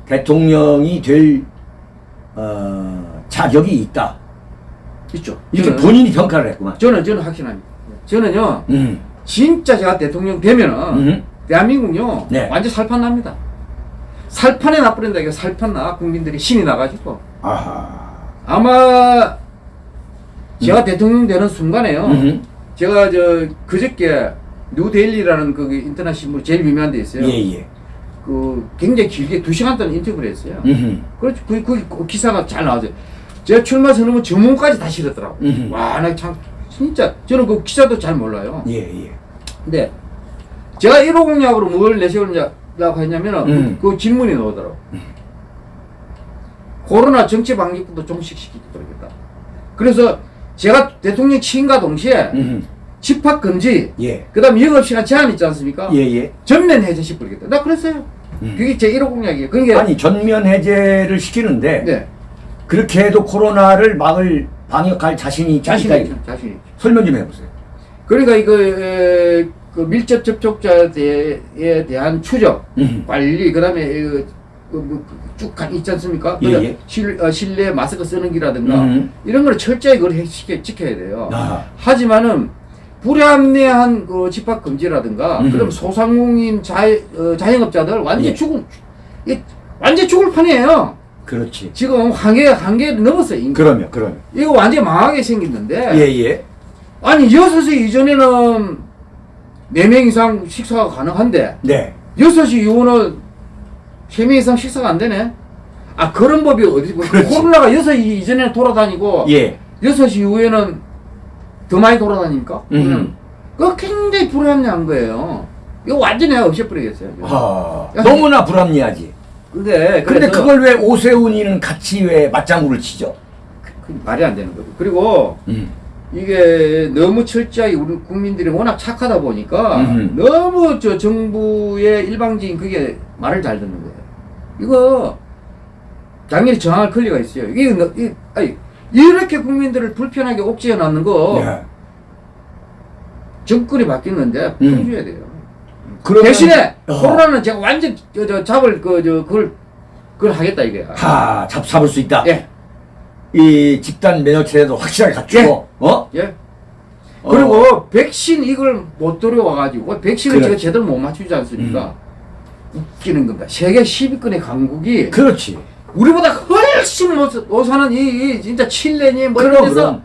대통령이 될 어, 자격이 있다. 있죠 이렇게 저는, 본인이 평가를 했구만. 저는 저는 확신합니다 저는요 음. 진짜 제가 대통령 되면은 음. 대한민국요 네. 완전 살판 납니다 살판에 나버린다 이거 살판 나 국민들이 신이 나가지고 아하. 아마 제가 대통령 되는 순간에요. 음. 제가 저 그저께 뉴데일리라는 그 인터넷 신문 제일 유명한 데 있어요. 예, 예. 그 굉장히 길게 두 시간 동안 인터뷰를 했어요. 음. 그렇죠. 그, 그, 그 기사가 잘 나왔어요. 제가 출마 선언문 전문까지 다 실었더라고. 음. 와, 나 참 진짜 저는 그 기사도 잘 몰라요. 예, 예. 근데 제가 1호 공약으로 뭘 내세우냐고 했냐면은 음. 그 질문이 나오더라고. 코로나 정치 방역부터 종식시키도록 했다. 그래서 제가 대통령 취임과 동시에 음. 집합 금지, 예. 그 다음 영업 시간 제한 있지 않습니까? 예, 예. 전면 해제시 뿌리겠다. 나 그랬어요. 음. 그게 제 1호 공약이에요. 그러니까 아니 전면 해제를 시키는데 네. 그렇게 해도 코로나를 막을 방역할 자신이 자신. 있죠. 자신 있죠. 설명 좀 해보세요. 그러니까 이거 에, 그 밀접 접촉자에 대한 추적, 음. 관리, 그다음에 그, 그, 뭐, 쭉 가- 있지 않습니까? 예, 그다음 예. 실, 어, 실내 마스크 쓰는 기라든가 음. 이런 걸 철저히 그걸 해- 지켜, 지켜야 돼요. 아. 하지만은 불합리한 그 집합 금지라든가 음. 그럼 소상공인 자, 어, 자영업자들 완전 예. 히 죽을 이 완전 죽을 판이에요. 그렇지. 지금 한계 한계 넘었어요. 그러면 그러면. 이거 완전 망하게 생겼는데 예, 예. 아니 여섯 시 이전에는 네 명 이상 식사가 가능한데 네. 여섯 시 이후는 세 명 이상 식사가 안 되네. 아 그런 법이 어디 그렇지. 코로나가 여섯 시 이전에 돌아다니고 예. 여섯 시 이후에는 더 많이 돌아다니니까 음. 그거 굉장히 불합리한 거예요. 이거 완전히 내가 없애버리겠어요. 아, 야, 너무나 불합리하지. 근데 근데 그걸 왜 오세훈이는 같이 왜 맞장구를 치죠? 그 말이 안 되는 거죠. 그리고 음. 이게 너무 철저하게 우리 국민들이 워낙 착하다 보니까 음흠. 너무 저 정부의 일방적인 그게 말을 잘 듣는 거예요. 이거 당연히 정할 권리가 있어요. 이게 너- 이, 아니, 이렇게 국민들을 불편하게 옥죄해 놨는 거 예. 정권이 바뀌는데 음. 풀어줘야 돼요. 그러면- 대신에 어. 코로나는 제가 완전 저, 저 잡을 그 저 그걸 그걸 하겠다 이게. 하, 잡, 잡을 수 있다. 예, 이 집단 면역 체제도 확실하게 갖추고, 어? 예. 어. 그리고 백신 이걸 못 들여와가지고 백신을 그래. 제가 제대로 못 맞추지 않습니까? 웃기는 겁니다. 세계 10위권의 강국이 그렇지. 우리보다 훨씬 못, 못 사는 이, 이 진짜 칠레니 뭐 이런 그럼, 데서 그럼.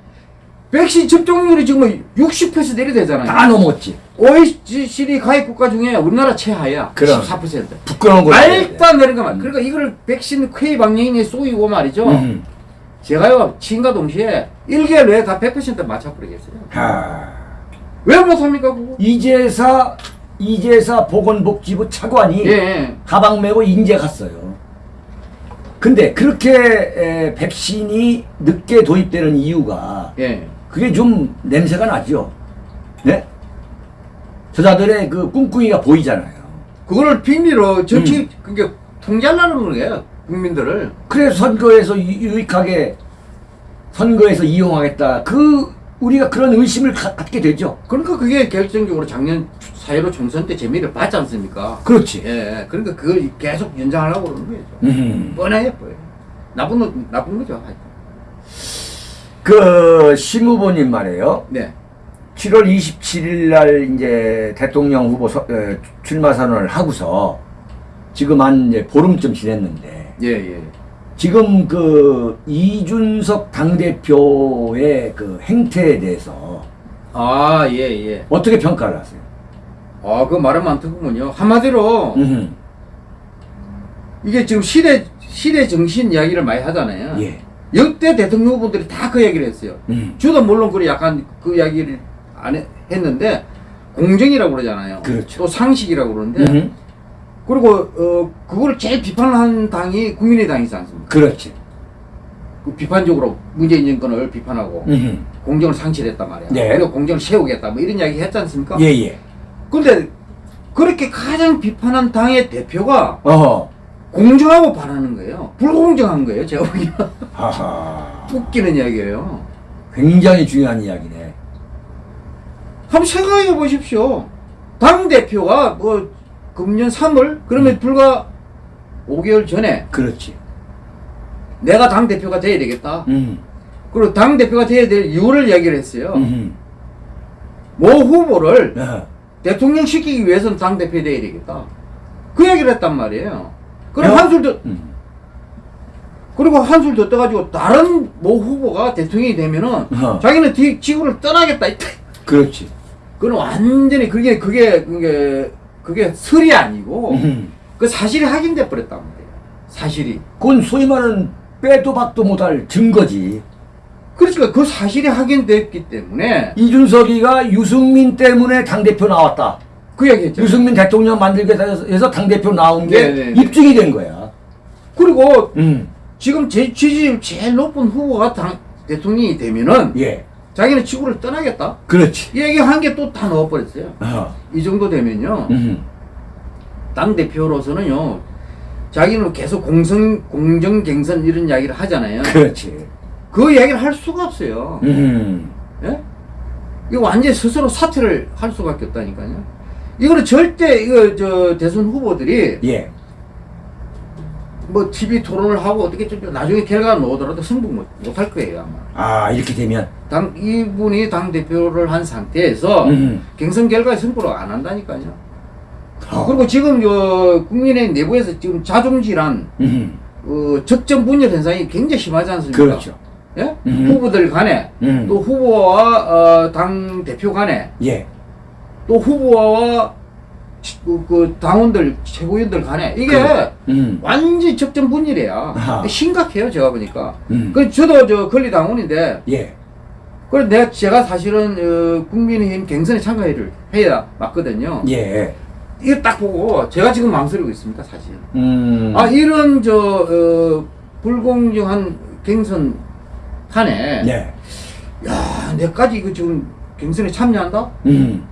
백신 접종률이 지금 60% 내리되잖아요. 다 넘었지. OECD 가입 국가 중에 우리나라 최하야. 그럼. 14%. 부끄러운 거. 말도 안 되는 것만. 그러니까 이걸 백신 쾌 방향이 쏘이고 말이죠. 음. 제가요, 친과 동시에 1개월 내에 다 100% 맞춰버리겠어요. 하. 왜 못합니까, 그거? 이재사, 이재사 보건복지부 차관이 예, 예. 가방 메고 인제 갔어요. 근데 그렇게 에, 백신이 늦게 도입되는 이유가 예. 그게 좀 냄새가 나죠. 네? 저자들의 그 꿍꿍이가 보이잖아요. 그거를 빙리로 정치, 음. 그게 통제하려는 거예요. 국민들을. 그래서 선거에서 유- 유익하게 선거에서 이용하겠다. 그 우리가 그런 의심을 가- 갖게 되죠. 그러니까 그게 결정적으로 작년 4.15 총선 때 재미를 봤지 않습니까? 그렇지. 예, 그러니까 그걸 계속 연장하려고 그러는 거죠. 음. 뻔해요, 뻔해. 나쁜, 거- 나쁜 거죠. 하여튼. 그 심후보님 말이에요. 네. 7월 27일 날 이제 대통령 후보 서- 에, 출마 선언을 하고서 지금 한 이제 보름쯤 지냈는데 예, 예. 지금 그 이준석 당대표의 그 행태에 대해서 아, 예, 예. 어떻게 평가를 하세요? 아, 그 말은 많더군요. 한마디로, 음. 이게 지금 시대, 시대 정신 이야기를 많이 하잖아요. 예. 역대 대통령 후보들이 다 그 얘기를 했어요. 음. 저도 물론 그 약간 그 이야기를 안 해- 했는데 공정이라고 그러잖아요. 그렇죠. 또 상식이라고 그러는데 음. 그리고 어 그거를 제일 비판한 당이 국민의당이지 않습니까? 그렇지. 그 비판적으로 문재인 정권을 비판하고 음. 공정을 상실했단 말이야. 네. 그리고 공정을 세우겠다 뭐 이런 이야기 했지 않습니까? 예, 예. 근데 그렇게 가장 비판한 당의 대표가 어. 공정하고 반하는 거예요. 불공정한 거예요. 제가 하하. 웃기는 이야기예요. 굉장히 중요한 이야기네. 한번 생각해 보십시오. 당 대표가 뭐 금년 3월 그러면 음. 불과 5개월 전에 그렇지. 내가 당 대표가 돼야 되겠다. 음. 그리고 당 대표가 돼야 될 이유를 이야기를 했어요. 음. 모 후보를 어. 대통령 시키기 위해서는 당 대표 돼야 되겠다. 그 얘기를 했단 말이에요. 그럼 어? 한술 더 음. 그리고 한술 더 떠가지고 다른 모 후보가 대통령이 되면은 어. 자기는 뒤 지구를 떠나겠다. 그렇지. 그건 완전히 그게 그게 그게 그게 설이 아니고 음. 그 사실이 확인돼 버렸단 말이에요. 사실이. 그건 소위 말하는 빼도 박도 못할 증거지. 그러니까 그 사실이 확인됐기 때문에 이준석이가 유승민 때문에 당대표 나왔다. 그 얘기했죠. 유승민 대통령 만들기 위해서 당대표 나온 게 네, 네, 네. 입증이 된 거야. 그리고 음. 지금 제 지지율 제일 높은 후보가 당 대통령이 되면은 예. 자기는 지구를 떠나겠다. 그렇지. 이 얘기 한개또다 넣어버렸어요. 어. 이 정도 되면요. 음. 당 대표로서는요. 자기는 계속 공성 공정 갱선 이런 이야기를 하잖아요. 그렇지. 그 이야기를 할 수가 없어요. 음. 예? 이거 완전히 스스로 사퇴를 할 수밖에 없다니까요. 이거는 절대 이거 저 대선 후보들이 예. 뭐 TV 토론을 하고 어떻게 좀 나중에 결과가 나오더라도 승부 못, 못할 거예요 아마. 아 이렇게 되면. 당 이분이 당 대표를 한 상태에서 음. 경선 결과에 승부를 안 한다니까요. 어. 그리고 지금 저 국민의 내부에서 지금 자중질환, 음. 어, 적정 분열 현상이 굉장히 심하지 않습니까? 그렇죠. 예? 음. 후보들 간에 음. 또 후보와 어, 당 대표 간에 예. 또 후보와 치- 그, 그 당원들 최고위원들 간에 이게 그래. 음. 완전 적정 분열이야. 아하. 심각해요 제가 보니까. 음. 그 저도 저 권리 당원인데 예. 그래 내가 제가 사실은 어, 국민의힘 경선에 참가를 해야 맞거든요. 예. 이거 딱 보고 제가 지금 망설이고 있습니다, 사실. 음. 아 이런 저 어, 불공정한 경선 탄에 네. 야 내까지 이거 지금 경선에 참여한다? 음.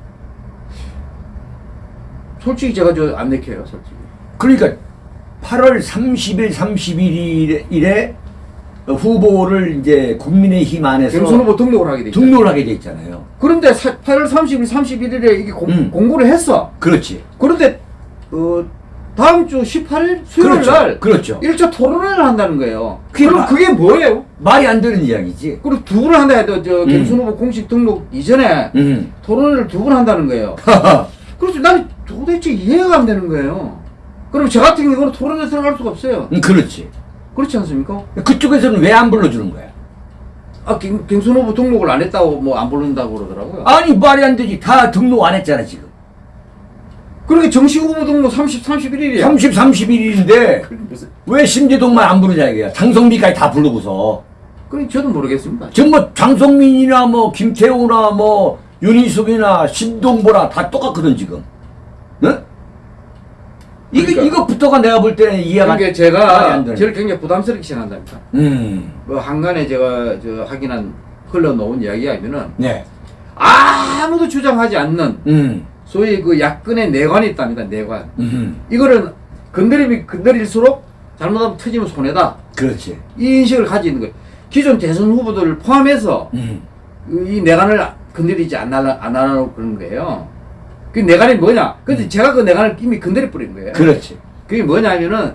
솔직히 제가 저 안 내켜요, 솔직히. 그러니까 8월 30일, 31일에 후보를 이제 국민의힘 안에서 경선 후보 등록을 하게 돼. 등록을 하게 돼 있잖아요. 그런데 사, 8월 30일, 31일에 이게 공, 음. 공고를 했어. 그렇지. 그런데 어, 다음 주 18일 수요일 그렇죠. 날 그렇죠. 1차 토론회를 한다는 거예요. 그게 그럼 마- 그게 뭐예요? 말이 안 되는 이야기지. 그리고 두 번 한다 해도 저 음. 경선 후보 공식 등록 이전에 음. 토론회를 두 번 한다는 거예요. 그래서 나는 도대체 이해가 안 되는 거예요. 그럼 저 같은 경우는 토론회 들어갈 수가 없어요. 음, 그렇지. 그렇지 않습니까? 그쪽에서는 왜 안 불러주는 거야? 아, 경, 경선 후보 등록을 안 했다고 뭐 안 부른다고 그러더라고요. 아니 말이 안 되지. 다 등록 안 했잖아 지금. 그러니까 정식 후보 등록 30, 31일이야. 30, 31일인데 왜 심재동만 안 부르냐 이거야. 장성민까지 다 부르고서. 그럼 저도 모르겠습니다. 지금 뭐 장성민이나 뭐 김태우나 뭐 윤희숙이나 신동보나 다 똑같거든 지금. 응? 이거 그러니까. 이것부터가 내가 볼 때는 이해가 그러니까 제가 안 되네. 저를 굉장히 부담스럽게 생각한답니다. 음. 그 한간에 제가 저 확인한 흘러놓은 이야기하면은 네. 아무도 주장하지 않는 음. 소위 그 야권의 내관이 있답니다. 내관. 음. 이거는 건드림이 건드릴수록 잘못하면 터지면 손해다. 그렇지. 이 인식을 가지고 있는 거예요. 기존 대선 후보들을 포함해서 음. 이 내관을 건드리지 않으려, 안 하려고 그런 거예요. 그 내관이 뭐냐? 근데 제가 그 내관을 이미 건드려 버린 거예요. 음. 그렇지. 그게 뭐냐면은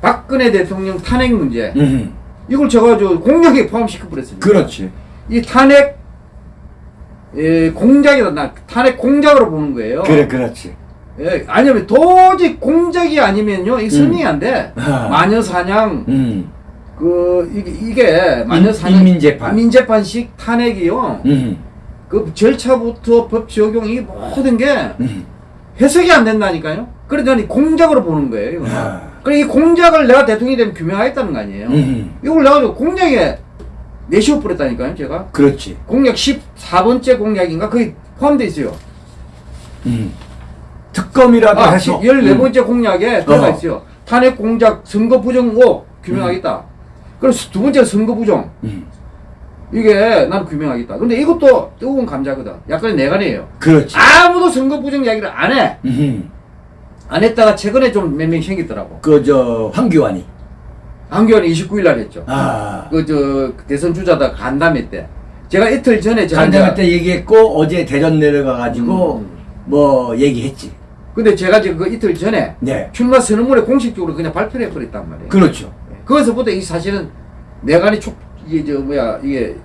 박근혜 대통령 탄핵 문제. 음. 이걸 제가 저 공약에 포함시켜 버렸습니다. 그렇지. 이 탄핵 예, 공작이다. 나 탄핵 공작으로 보는 거예요. 그래 그렇지. 예, 아니면 도저히 공작이 아니면요, 이 승인이 안 돼. 아. 마녀 사냥 음. 그 이게, 이게 마녀 인- 사냥 인민재판. 인민재판식 탄핵이요. 음. 그 절차부터 법 적용 이 모든 게 음. 해석이 안 된다니까요. 이 공작으로 보는 거예요. 아. 그래 이 공작을 내가 대통령이 되면 규명하겠다는 거 아니에요. 음. 이걸 내가 저 공작에 내시워 버렸다니까요, 제가. 그렇지. 공약 14번째 공약인가 거기 포함되어 있어요. 음. 특검이라도 아, 해서 14번째 공약에 들어가 어. 있어요. 탄핵 공작 선거 부정 의혹 규명하겠다. 그래서 두 번째 선거 부정. 음. 이게 난 규명하겠다. 근데 이것도 뜨거운 감자거든. 약간의 내관이에요. 그렇지. 아무도 선거 부정 이야기를 안 해. 음. 안 했다가 최근에 좀 몇 명 생기더라고. 그 저 황교안이. 한교안이 29일 날 했죠. 아. 그 저 대선 주자다 간담회 때. 제가 이틀 전에 제가 간담회 때 얘기했고 어제 대전 내려가 가지고 음. 뭐 얘기했지. 근데 제가 지금 그 이틀 전에 네. 출마 선언문에 공식적으로 그냥 발표를 해버렸단 말이에요. 그렇죠. 거기서부터 이 사실은 내관이 촉 이게 저 뭐야 이게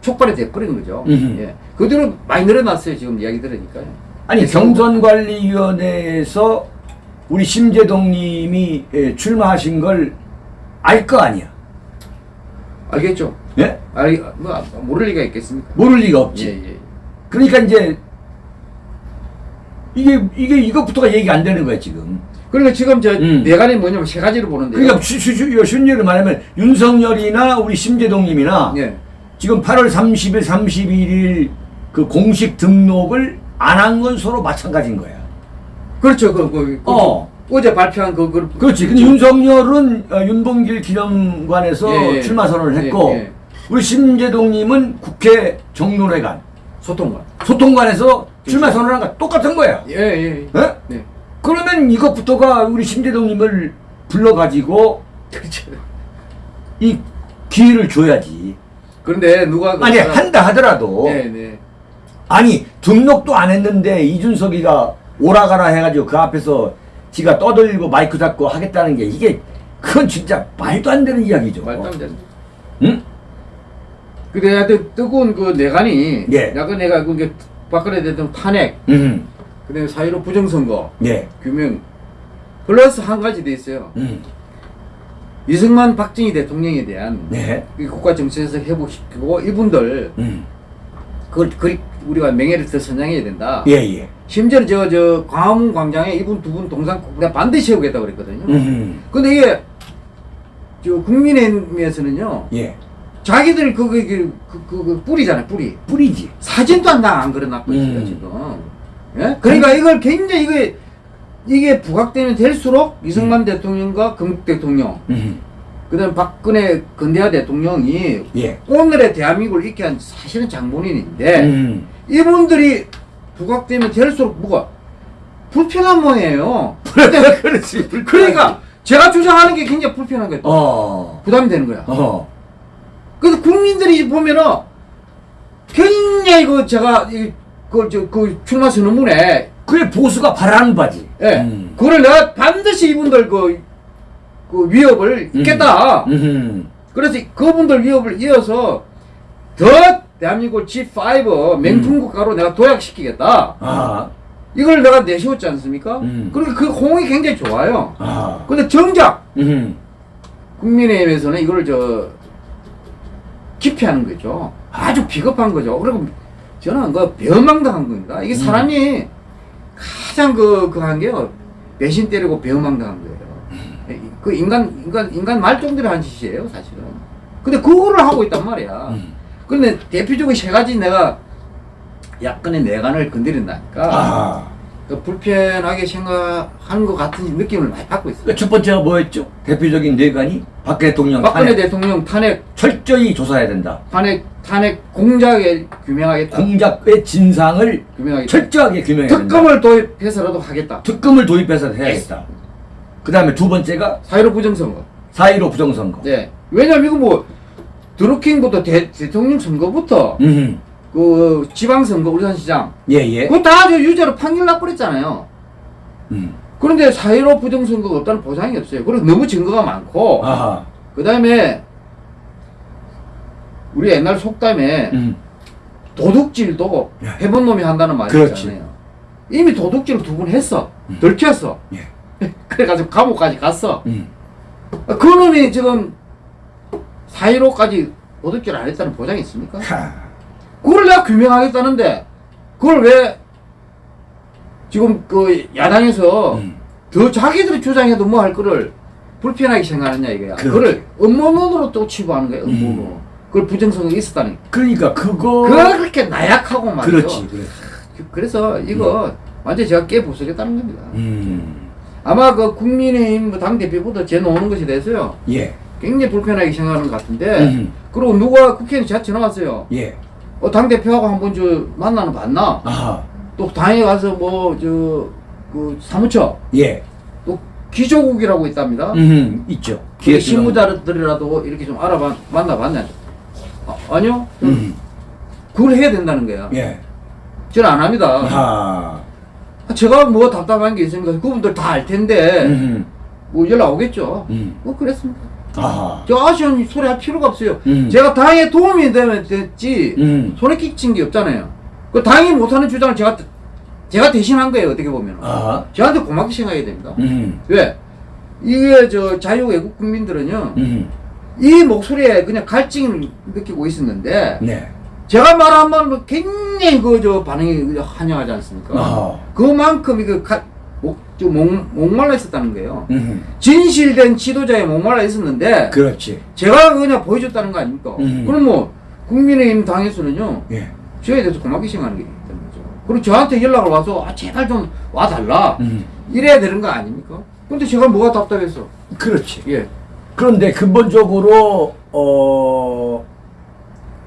촉발이 돼버린 거죠. 음흠. 예. 그 뒤로 많이 늘어났어요 지금 이야기 들으니까요. 아니 경선관리위원회에서 우리 심재동님이 예, 출마하신 걸 알 거 아니야. 알겠죠? 예? 알, 뭐 모를 리가 있겠습니까? 모를 리가 없지. 예, 예. 그러니까 이제 이게 이게 이것부터가 얘기 안 되는 거야 지금. 그러니까 지금 저 음. 내관이 뭐냐면 세 가지로 보는데요. 그러니까 순위를 말하면 윤석열이나 우리 심재동님이나 예. 지금 8월 30일, 31일 그 공식 등록을 안 한 건 서로 마찬가지인 거야. 그렇죠. 그, 그, 그 어. 어제 발표한 그, 그 그렇지. 근데 윤석열은 어, 윤봉길 기념관에서 예, 예. 출마 선언을 예, 했고 예. 우리 심재동님은 국회 정론회관 소통관. 소통관에서 출마 선언한 거 똑같은 거야. 예, 예. 예. 예? 네. 그러면 이것부터가 우리 심재동님을 불러가지고 그렇죠. 이 기회를 줘야지. 그런데 누가 그 아니 한다 하더라도 네, 네. 아니 등록도 안 했는데 이준석이가 오라가라 해가지고 그 앞에서 지가 떠들고 마이크 잡고 하겠다는 게 이게 그건 진짜 말도 안 되는 이야기죠. 말도 안 되는. 응? 하여튼 뜨거운 그 내관이 예. 약간 내가 그게 박근혜 대통령 탄핵, 음. 그다음에 사유로 부정선거 예. 규명 플러스 한 가지 돼 있어요. 음. 이승만 박정희 대통령에 대한 네. 이 국가 정치에서 회복시키고 이분들 음. 그걸 그리 우리가 명예를 더 선양해야 된다. 예, 예. 심지어 저, 저, 광화문 광장에 이분 두 분 동상 내가 반드시 세우겠다고 그랬거든요. 음. 근데 이게, 저, 국민의힘에서는요, 예. 자기들 그, 그, 그, 그, 그, 그 뿌리잖아요, 뿌리. 뿌리지. 사진도 안, 안 그려놨고 있어요, 음. 지금. 예? 그러니까 이걸 굉장히, 이거 이게 부각되면 될수록 이승만 대통령과 건국 대통령, 음. 그다음 박근혜 근대화 대통령이 예. 오늘의 대한민국을 이렇게 한 사실은 장본인인데 음. 이분들이 부각되면 될수록 뭐가 불편한 모양이에요. 그렇지. 그러니까 제가 주장하는 게 굉장히 불편한 거예요. 어. 부담이 되는 거야. 어. 그래서 국민들이 보면은 굉장히 그 제가 그 저 그 출마 선언문에 그게 보수가 바라는 바지. 예 음. 그걸 내가 반드시 이분들 그, 그 위협을 있겠다. 음. 그래서 그분들 위협을 이어서 더 대한민국을 G5 맹풍 국가로 내가 도약시키겠다. 아. 이걸 내가 내세웠지 않습니까? 음. 그러니까 그 호응이 굉장히 좋아요. 아. 근데 정작 음. 국민의힘에서는 이걸 저 기피하는 거죠. 아주 비겁한 거죠. 그리고 저는 그 배은망당한 겁니다. 이게 사람이 가장 그, 그 한 게요. 배신 때리고 배은망당한 거예요. 그 인간, 인간, 인간 말종들이 한 짓이에요, 사실은. 근데 그거를 하고 있단 말이야. 음. 근데 대표적으로 세 가지 내가 약간의 내관을 건드린다니까. 아. 그 불편하게 생각하는 것 같은 느낌을 많이 받고 있어요. 그첫 번째가 뭐였죠? 대표적인 뇌관이 박 대통령 박근혜 탄핵 대통령 탄핵, 철저히 조사해야 된다. 탄핵, 탄핵 공작에 규명하겠다. 공작의 진상을 규명하겠다. 철저하게 규명해야 된다. 특검을 도입해서라도 하겠다. 특검을 도입해서 해야겠다. 그 다음에 두 번째가 사회로 부정선거. 4.15 부정선거. 네. 왜냐면 이거 뭐, 드루킹부터 대, 대통령 선거부터, 음. 그 지방선거, 울산시장. 예, 예. 그거 다저 유죄로 판결 나버렸잖아요. 음. 그런데 사회로 부정선거가 없다는 보장이 없어요. 그리고 너무 증거가 많고. 그 다음에, 우리 옛날 속담에, 음. 도둑질도 예. 해본 놈이 한다는 말이 그렇지. 있잖아요. 이미 도둑질 두번 했어. 들켰어. 예. 그래가지고 감옥까지 갔어. 음. 그 놈이 지금 4.15까지 도둑질 안 했다는 보장이 있습니까? 하. 그걸 내가 규명하겠다는데 그걸 왜 지금 그 야당에서 음. 더 자기들이 주장해도 뭐 할 거를 불편하게 생각하느냐 이거야. 그걸 음모론으로 또 치부하는 거야. 음모론. 음. 그걸 부정성이 있었다는 게. 그러니까 그거 그렇게 나약하고 말이죠. 그렇지. 그렇지. 그래서 이거 완전 히 제가 깨부수겠다는 겁니다. 음. 아마 그 국민의힘 뭐 당대표보다 제 나오는 것에 대해서요. 예. 굉장히 불편하게 생각하는 것 같은데 음. 그리고 누가 국회의원 제가 왔어요. 예. 어, 당대표하고 한 번 저 만나는 거 봤나? 아하. 또 당에 가서 뭐 저 그 사무처 예. 또 기조국이라고 있답니다. 음. 있죠. 그 실무자들이라도 이렇게 좀 알아봐 만나봤냐? 아, 아니요. 음. 그걸 해야 된다는 거야. 예. 저는 안 합니다. 아하. 제가 뭐 답답한 게 있으니까 그분들 다 알 텐데 음. 뭐 연락 오겠죠. 음. 뭐 그랬습니다. 아하. 저 아쉬운 소리 할 필요가 없어요. 음. 제가 당에 도움이 되면 됐지 음. 손에 끼친 게 없잖아요. 그 당이 못하는 주장을 제가 제가 대신한 거예요. 어떻게 보면 아하. 저한테 고맙게 생각해야 됩니다. 음. 왜? 이게 저 자유외국 국민들은요 음. 이 목소리에 그냥 갈증을 느끼고 있었는데 네. 제가 말한 말로 굉장히 그 저 반응이 환영하지 않습니까? 아하. 그만큼 이거 가, 목, 저 목, 목말라 있었다는 거예요. 음. 진실된 지도자의 목말라 있었는데 그렇지. 제가 그냥 보여줬다는 거 아닙니까? 음. 그럼 뭐 국민의힘 당에서는요 예. 저에 대해서 고맙게 생각하는 게 있다는 거죠. 그리고 저한테 연락을 와서 아, 제발 좀 와달라 음. 이래야 되는 거 아닙니까? 근데 제가 뭐가 답답해서 그렇지. 예 그런데 근본적으로 어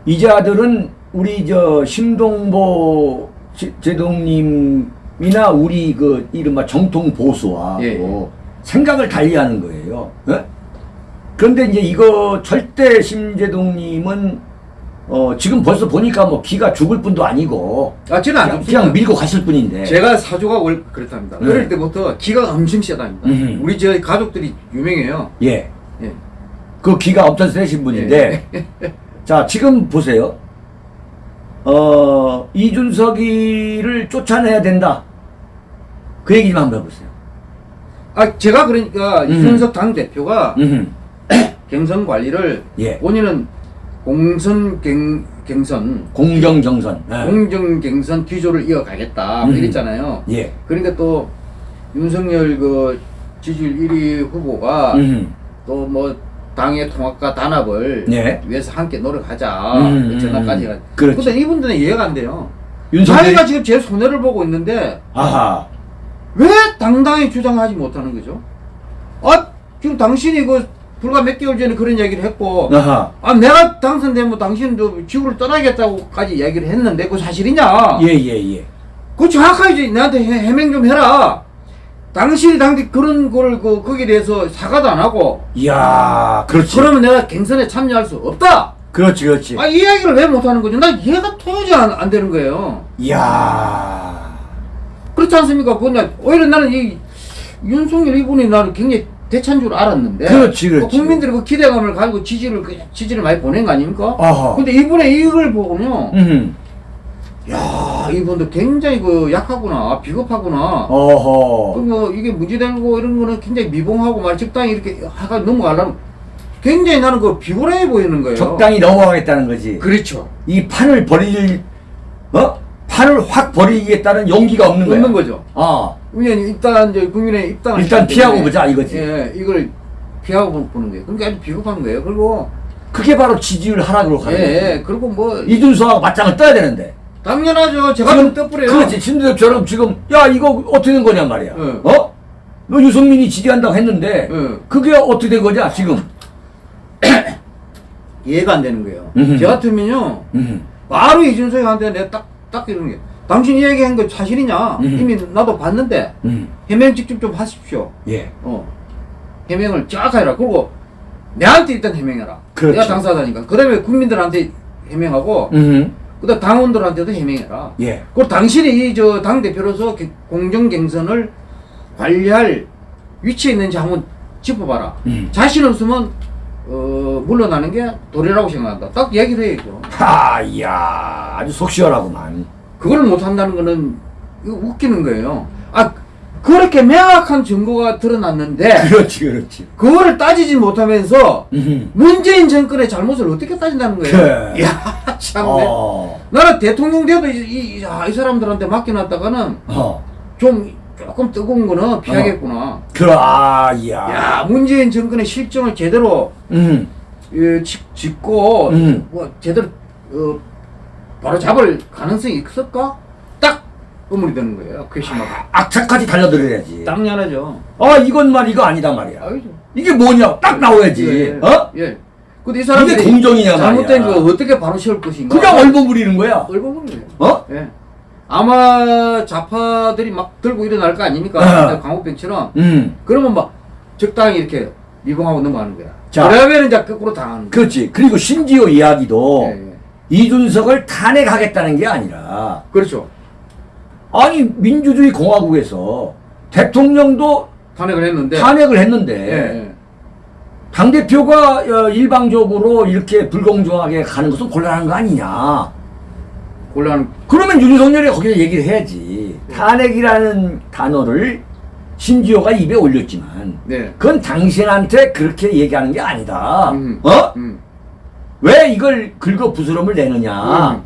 이자들은 우리 저 심동보 제- 제동님 이나 우리 그 이른바 정통 보수와 예, 뭐 생각을 달리하는 거예요. 예? 그런데 이제 이거 절대 심재동님은 어 지금 벌써 보니까 뭐 기가 죽을 뿐도 아니고 아 저는 안 그냥. 그냥 밀고 갔을 뿐인데. 제가 사조가 월 그렇답니다. 네. 어릴 때부터 기가 엄청 세답니다. 음. 우리 저 가족들이 유명해요. 예. 예. 그 기가 엄청 세신 분인데 자 지금 보세요 어 이준석이를 쫓아내야 된다 그 얘기 좀 한번 해보세요 아 제가 그러니까 음. 이준석 당 대표가 음. 경선 관리를 예 본인은 공선 경, 경선 공정 정선 예. 공정 경선 기조를 이어가겠다 뭐 음. 이랬잖아요. 예 그러니까 또 윤석열 그 지지율 1위 후보가 음. 또뭐 당의 통합과 단합을 예. 위해서 함께 노력하자 음, 그 전화까지 해가. 그렇지. 근데 이분들은 이해가 안 돼요. 윤석열이 자기가 지금 제일 손해를 보고 있는데 아하 왜 당당히 주장하지 못하는 거죠? 아 지금 당신이 그 불과 몇 개월 전에 그런 얘기를 했고 아하. 아 내가 당선되면 당신도 지구를 떠나겠다고까지 얘기를 했는데 그거 사실이냐? 예, 예, 예. 그거 정확하게 내한테 해, 해명 좀 해라. 당신이 당시 그런 거를 그 거기에 대해서 사과도 안 하고 이야, 그렇지. 그러면 내가 경선에 참여할 수 없다. 그렇지, 그렇지. 아 이 이야기를 왜 못하는 거죠? 나 이해가 도저히 안, 안 되는 거예요. 이야. 그렇지 않습니까? 나, 오히려 나는 이 윤석열 이분이 나를 굉장히 대찬 줄 알았는데. 그렇지, 그렇지. 그 국민들이 그 기대감을 가지고 지지를, 그 지지를 많이 보낸 거 아닙니까? 어허. 근데 이분의 이걸 보면요. 음. 야, 이분도 굉장히 그 약하구나, 비겁하구나. 어허. 그뭐 이게 문제되고 이런 거는 굉장히 미봉하고 말 적당히 이렇게 하가 넘어가려면 굉장히 나는 그 비굴해 보이는 거예요. 적당히 넘어가겠다는 거지. 그렇죠. 이 판을 버릴, 어? 판을 확 버리겠다는 용기가 없는 거야. 없는 거죠. 아. 왜냐면 일단 이제 국민의 입당을 일단 피하고 보자, 이거지. 예, 이걸 피하고 보는 거예요. 그러니까 아주 비겁한 거예요. 그리고 그게 바로 지지율 하락으로 가는 예, 거지. 예, 그리고 뭐 이준석하고 맞짱을 떠야 되는데. 당연하죠. 제가 좀 떠뿌려요. 그렇지. 신두엽처럼 지금, 야, 이거 어떻게 된 거냔 말이야. 예. 어? 너 유승민이 지지한다고 했는데, 예. 그게 어떻게 된 거냐, 지금. 이해가 안 되는 거예요. 음흠. 저 같으면요. 음. 바로 이준석한테 내가 딱, 딱 이러는 게 당신 이 얘기한 거 사실이냐? 음. 이미 나도 봤는데 음. 해명 직접 좀 하십시오. 예. 어. 해명을 쫙 해라. 그리고 내한테 일단 해명해라. 그렇지. 내가 당사자니까. 그 다음에 국민들한테 해명하고, 음. 그 다음 당원들한테도 해명해라. 예. 그리고 당신이 이저 당 대표로서 개- 공정 경선을 관리할 위치에 있는지 한번 짚어봐라. 음. 자신 없으면, 어, 물러나는 게 도리라고 생각한다. 딱 얘기를 해야죠. 하, 이야. 아주 속 시원하구만. 그걸 못한다는 거는 이거 웃기는 거예요. 아, 그렇게 명확한 증거가 드러났는데, 그렇지, 그렇지. 그거를 따지지 못하면서 음. 문재인 정권의 잘못을 어떻게 따진다는 거예요? 그래. 이야, 참네. 어. 나는 대통령 돼도 이, 이, 야, 이 사람들한테 맡겨놨다가는 어. 좀 조금 뜨거운 거는 피하겠구나. 그래, 아, 이야. 야, 문재인 정권의 실정을 제대로 음. 예, 짚- 짚고 음. 뭐 제대로 어, 바로 잡을 가능성이 있을까? 딱 의문이 드는 거예요. 괘씸하고. 악착같이 달려들어야지. 당연하죠. 아, 이건 말, 이거 아니다 말이야. 아니죠. 이게 뭐냐? 딱 나와야지. 예, 어? 예. 근데 이 사람들이 이게 공정이냐 잘못된 말이야. 거 어떻게 바로 세울 것인가? 그냥 얼버무리는 거야. 얼버무리는 거예요. 어? 예. 아마 좌파들이 막 들고 일어날 거 아닙니까? 어. 강호병처럼. 음. 그러면 막 적당히 이렇게 미봉하고 넘어가는 거야. 자. 그러면 이제 거꾸로 당하는 거야. 그렇지. 그리고 심지어 이야기도 예, 예. 이준석을 탄핵하겠다는 게 아니라 그렇죠. 아니 민주주의 공화국에서 대통령도 탄핵을 했는데. 탄핵을 했는데 예, 예. 당 대표가 어, 일방적으로 이렇게 불공정하게 가는 것은 곤란한 거 아니냐? 곤란. 그러면 윤석열이 거기서 얘기를 해야지. 탄핵이라는 단어를 심지어가 입에 올렸지만 네. 그건 당신한테 그렇게 얘기하는 게 아니다. 음. 어? 음. 왜 이걸 긁어 부스럼을 내느냐? 음.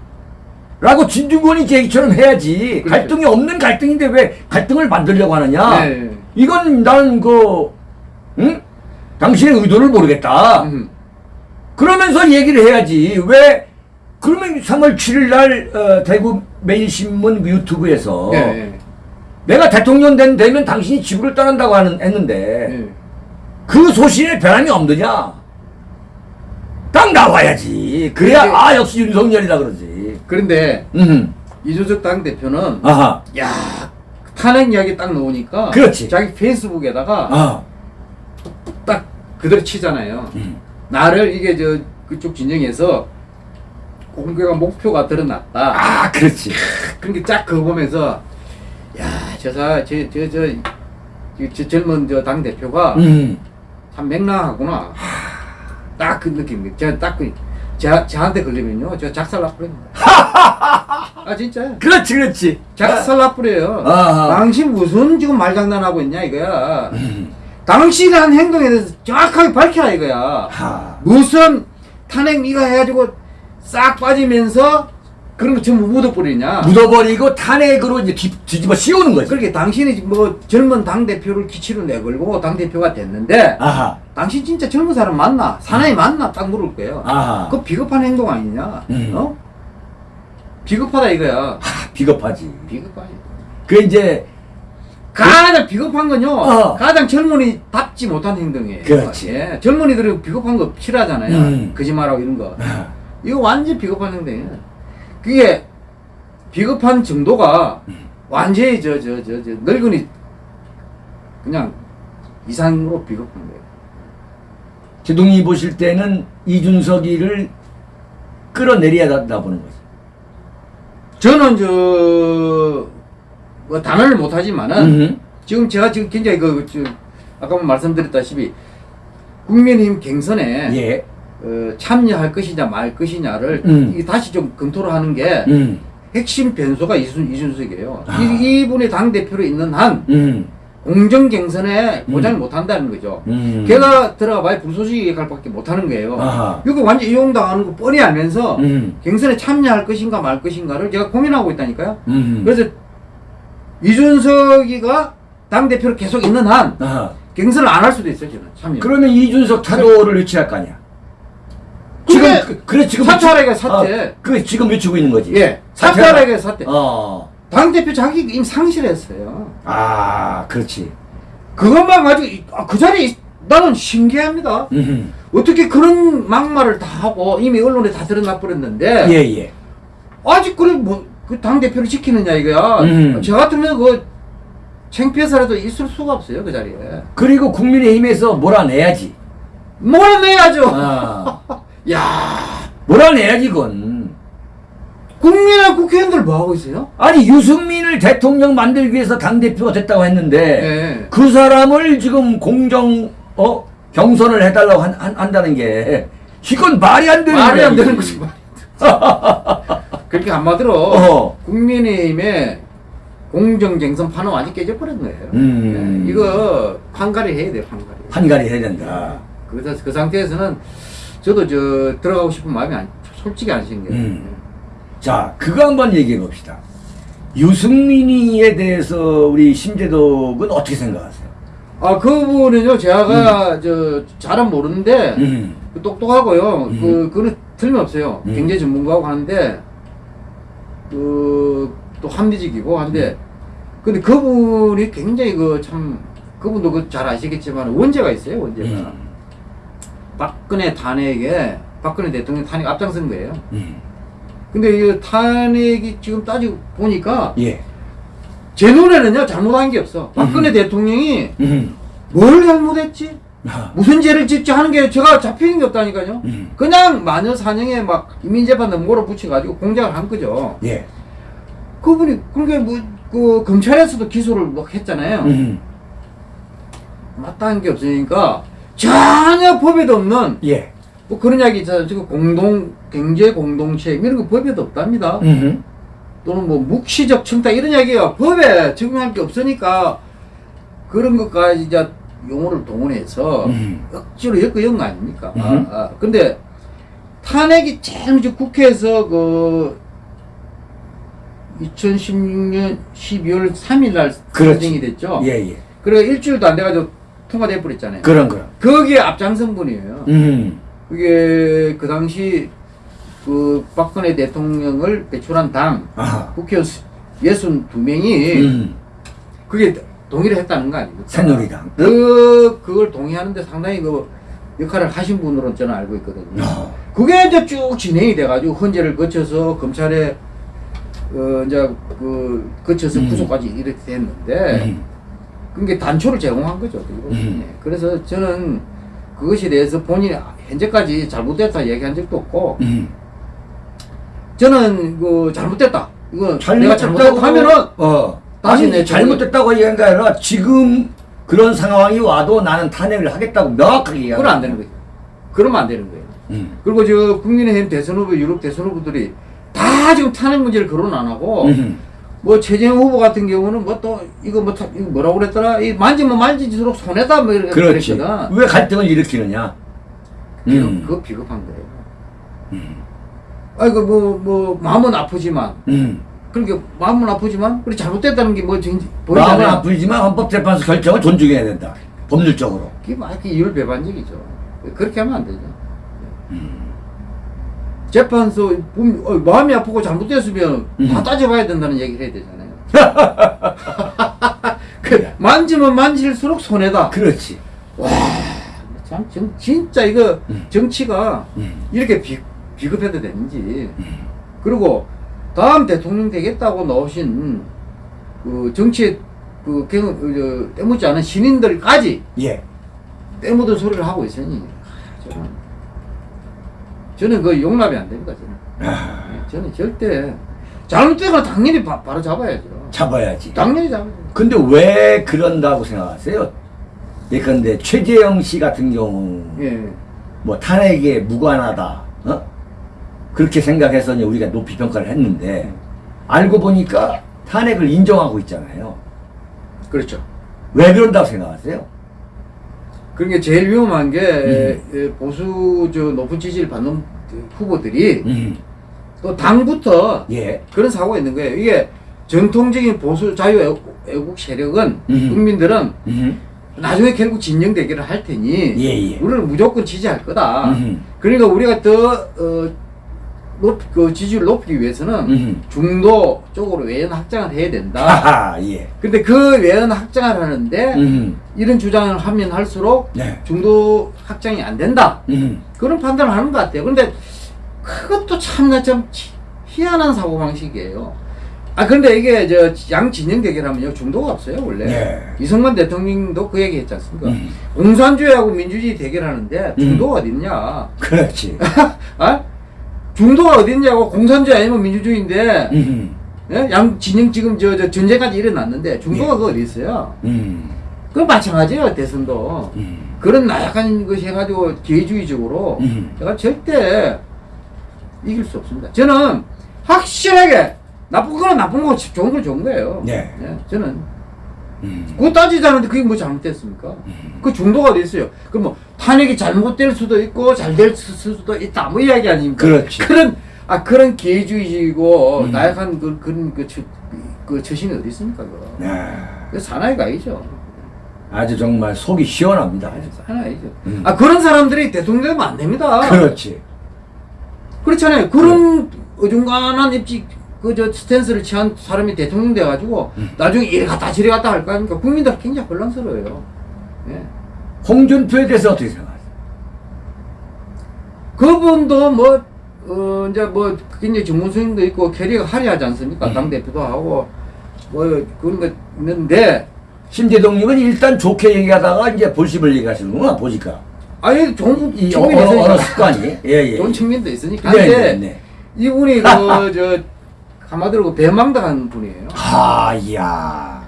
라고 진중권이 얘기처럼 해야지. 그렇죠. 갈등이 없는 갈등인데 왜 갈등을 만들려고 하느냐? 네. 이건 나는 그, 응? 당신의 의도를 모르겠다. 음. 그러면서 얘기를 해야지. 왜, 그러면 3월 7일 날, 어, 대구 매일신문 그 유튜브에서 예, 예. 내가 대통령 된, 되면 당신이 지구를 떠난다고 하는, 했는데 예. 그 소신에 변함이 없느냐? 딱 나와야지. 그래야, 그게- 아, 역시 윤석열이다 그러지. 그런데 음. 이준석 당 대표는 아하. 야 탄핵 이야기 딱 나오니까 그렇지. 자기 페이스북에다가 아. 딱 그대로 치잖아요. 음. 나를 이게 저 그쪽 진영에서 공개가 목표가 드러났다. 아, 그렇지. 그런 게쫙 그거 보면서 야 저사저저 저 저, 젊은 저 당 대표가 음. 참 맹랑하구나. 딱 그 느낌. 제가 딱그 제, 저한테 걸리면요. 저 작살 나버립니다. 아 진짜요. 그렇지, 그렇지. 작살 나버려요. 아하. 당신 무슨 지금 말장난하고 있냐 이거야. 음. 당신이 한 행동에 대해서 정확하게 밝혀라 이거야. 하. 무슨 탄핵 네가 해가지고 싹 빠지면서 그런 거 전부 묻어버리냐. 묻어버리고 탄핵으로 이제 뒤, 뒤집어 씌우는 거지. 그렇게 당신이 뭐 젊은 당 대표를 기치로 내걸고 당 대표가 됐는데 아하. 당신 진짜 젊은 사람 맞나? 사나이 맞나? 딱 물을 거예요. 아하. 그 비겁한 행동 아니냐? 음. 어? 비겁하다 이거야. 비겁하지. 비겁하지. 그 이제 가장 비겁한 건요. 어. 가장 젊은이 답지 못한 행동이에요. 그렇지. 예. 젊은이들은 비겁한 거 싫어하잖아요. 음. 거짓말하고 이런 거. 아, 이거 완전 비겁한 행동이에요. 그게 비겁한 정도가 완전히 저 저 저 저 늙은이 그냥 이상으로 비겁한 거예요. 제동이 보실 때는 이준석이를 끌어내려야 한다 보는 거지. 저는 저 뭐 단언을 못하지만은 음. 지금 제가 지금 굉장히 그 저, 아까 말씀드렸다시피 국민의힘 갱선에 예. 어, 참여할 것이냐 말 것이냐를 음. 이 다시 좀 검토를 하는 게 음. 핵심 변수가 이준, 이준석이에요. 아. 이, 이분이 당 대표로 있는 한 음. 공정 보장을 음. 못한다는 거죠. 음. 걔가 들어가 봐야 불소식 역할밖에 못하는 거예요. 아하. 이거 완전 이용당하는 거 뻔히 알면서 음. 갱선에 참여할 것인가 말 것인가를 제가 고민하고 있다니까요. 음. 그래서 이준석이가 당 대표로 계속 있는 한 아하. 갱선을 안 할 수도 있어요, 저는 참여. 그러면 이준석 타도를 유치할 거 아니야? 지금 그, 그래 지금 외치- 사퇴. 아, 그 지금 외치고 있는 거지. 예, 사퇴하라. 사퇴하라게 사퇴. 어. 당 대표 자기 이미 상실했어요. 아, 그렇지. 그것만 가지고 이- 아, 그 자리에 있- 나는 신기합니다. 음. 어떻게 그런 막말을 다 하고 이미 언론에 다 드러나 버렸는데 예, 예. 아직 그래 뭐그 당 대표를 지키느냐 이거야. 음. 저 같으면 그 창피해서라도 있을 수가 없어요 그 자리에. 그리고 국민의힘에서 몰아내야지. 몰아내야죠. 아. 야 몰아내야지 그건. 국민의 국회의원들 뭐 하고 있어요? 아니 유승민을 대통령 만들기 위해서 당 대표가 됐다고 했는데 예. 그 사람을 지금 공정 어 경선을 해달라고 한, 한, 한 다는 게 이건 말이 안 되는 말이 안 되는. 거지 말. 그렇게 한마디로 어. 국민의힘의 공정쟁선 판은 완전 깨져버린 거예요. 음. 예, 이거 판가리 해야 돼요, 판가리. 판가리 해야 된다. 그래서 그 상태에서는 저도 저 들어가고 싶은 마음이 안, 솔직히 안 생겨요. 음. 자, 그거 한번 얘기해 봅시다. 유승민이에 대해서 우리 심재덕은 어떻게 생각하세요? 아, 그분은요, 제가 저 잘은 모르는데 음. 그 똑똑하고요. 음. 그 그는 틀림없어요. 음. 경제 전문가고 하는데 그 또 합리적이고 한데 근데 그분이 굉장히 그 참 그분도 그 잘 아시겠지만 원죄가 있어요. 원죄가 음. 박근혜 탄핵에 박근혜 대통령 탄핵 앞장선 거예요. 음. 근데 이 탄핵이 지금 따지고 보니까 예. 제 눈에는요 잘못한 게 없어. 박근혜 음. 대통령이 음. 뭘 잘못했지? 아. 무슨 죄를 짓지 하는 게 제가 잡히는 게 없다니까요. 음. 그냥 마녀 사냥에 막 이민재판에 몰아붙여가지고 공작을 한 거죠. 예. 그분이 그게 뭐 그 검찰에서도 기소를 뭐 했잖아요. 음. 마땅한 게 없으니까 전혀 법에도 없는 예. 뭐 그런 이야기 있잖아요. 지금 공동 경제 공동체 이런 거 법에도 없답니다. 음. 또는 뭐 묵시적 청탁 이런 이야기가 법에 적용할 게 없으니까 그런 것까지 이제 용어를 동원해서 음. 억지로 엮어연 거 아닙니까? 아, 음. 아. 근데 탄핵이 제일 국회에서 그 2016년 12월 3일 날 그렇지. 선정이 됐죠. 예, 예. 그래 일주일도 안 돼가지고 통과돼 버렸잖아요. 그런 거라. 거기에 앞장선 분이에요. 음. 그게 그 당시 그 박근혜 대통령을 배출한 당 아. 국회의원 62명이 음. 그게 동의를 했다는 거 아닙니까? 새누리당. 그, 그걸 동의하는데 상당히 그 역할을 하신 분으로 저는 알고 있거든요. 어. 그게 이제 쭉 진행이 돼가지고 헌재를 거쳐서 검찰에 어, 이제 그 거쳐서 음. 구속까지 이렇게 됐는데 음. 그게 단초를 제공한 거죠. 음. 네. 그래서 저는 그것에 대해서 본인이 현재까지 잘못됐다 얘기한 적도 없고 음. 저는 그 잘못됐다. 이거 내가 잘못했다고 하면은 어. 다시 내 잘못됐다고 얘기한 게 아니라 지금 그런 상황이 와도 나는 탄핵을 하겠다고 명확하게 얘기하는 그건 안 되는 거죠. 그러면 안 되는 거예요. 음. 그리고 저 국민의힘 대선 후보, 유럽 대선 후보들이 다 지금 탄핵 문제를 거론 안 하고 음. 뭐 최재형 후보 같은 경우는 뭐 또 이거 뭐 타- 이거 뭐라고 그랬더라 이 만지면 만지질수록 손해다 뭐 이렇게 그렇지. 그랬거든. 왜 갈등을 일으키느냐? 비겁, 음. 그거 비겁한 거예요. 아이고 뭐 뭐 마음은 아프지만 음. 그러니까 마음은 아프지만 그래 잘못됐다는 게뭐 마음은 보이잖아요. 아프지만 헌법재판소 결정을 존중해야 된다. 법률적으로. 그게 막 이율배반적이죠. 그렇게 하면 안 되죠. 음. 재판소 분- 어, 마음이 아프고 잘못됐으면 음. 다 따져봐야 된다는 얘기를 해야 되잖아요. 그 만지면 만질수록 손해다. 그렇지. 참 정, 진짜 이거 음. 정치가 음. 이렇게 비, 비급해도 되는지. 음. 그리고 다음 대통령 되겠다고 나오신 그 정치에 그 경, 어, 저, 때묻지 않은 신인들까지 예. 때묻은 소리를 하고 있으니 아, 저는 그 용납이 안 됩니다. 저는 아, 예, 저는 절대 잘못되면 당연히 바, 바로 잡아야죠. 잡아야지. 당연히 잡아야죠. 근데 왜 그런다고 생각하세요? 예컨대 최재형 씨 같은 경우 예. 뭐 탄핵에 무관하다. 어? 그렇게 생각해서 우리가 높이 평가를 했는데 알고 보니까 탄핵을 인정하고 있잖아요. 그렇죠. 왜 그런다고 생각하세요? 그러니까 제일 위험한 게 음. 예, 보수 저 높은 지지를 받는 후보들이 음. 또 당부터 예. 그런 사고가 있는 거예요. 이게 전통적인 보수 자유 애국, 세력은 음. 국민들은 음. 나중에 결국 진영 대결을 할 테니 예, 예. 우리는 무조건 지지할 거다. 음. 그러니까 우리가 더 어, 높, 그 지지율을 높이기 위해서는 음. 중도 쪽으로 외연 확장을 해야 된다. 하하, 예. 근데 그 외연 확장을 하는데 음. 이런 주장을 하면 할수록 네. 중도 확장이 안 된다. 음. 그런 판단을 하는 것 같아요. 근데 그것도 참나 참 치- 희한한 사고 방식이에요. 아 근데 이게 저 양 진영 대결하면요 중도가 없어요 원래. 예. 이승만 대통령도 그 얘기 했지 않습니까? 음. 공산주의하고 민주주의 대결하는데 중도가 어딨냐? 그렇지. 아? 중도가 어딨냐고 공산주의 아니면 민주주의인데 음. 예? 양 진영 지금 저, 저 전쟁까지 일어났는데 중도가 예. 그 어디 있어요? 음. 그 마찬가지예요 대선도. 음. 그런 나약한 것이 해가지고 기회주의적으로 음. 제가 절대 이길 수 없습니다. 저는 확실하게 나쁜 거는 나쁜 거고 좋은 건 좋은 거예요. 네. 저는 음. 그거 따지자는데 그게 뭐 잘못됐습니까? 그 중도가 어디 있어요? 그럼 뭐 탄핵이 잘못될 수도 있고 잘 될 수도 있다 뭐 이야기 아닙니까? 그렇지. 그런 아 그런 기회주의이고 음. 나약한 그 그런 그, 처, 그 처신이 어디 있습니까? 그거? 네. 그 사나이가 아니죠. 아주 정말 속이 시원합니다. 사나이죠. 음. 아 그런 사람들이 대통령 되면 안 됩니다. 그렇지. 그렇잖아요. 그런 어중간한 입지 그 저 스탠스를 취한 사람이 대통령 돼가지고 음. 나중에 이래 갔다 저래 갔다 할 거 아닙니까? 국민들 굉장히 혼란스러워요. 예. 홍준표에 대해서 어떻게 생각하세요? 그분도 뭐, 어, 이제 뭐, 굉장히 전문성도 있고, 캐리가 화려하지 않습니까? 음. 당대표도 하고, 뭐, 그런 거 있는데, 심재동님은 일단 좋게 얘기하다가 이제 볼십을 얘기하시는구나 보니까 아니, 좋은 이 측면이 언어, 언어 있으니까. 습관이 예 예 좋은 측면도 있으니까. 네, 근데, 네, 네. 이분이 그, 저, 한마디로 그 배망당한 분이에요. 하 이야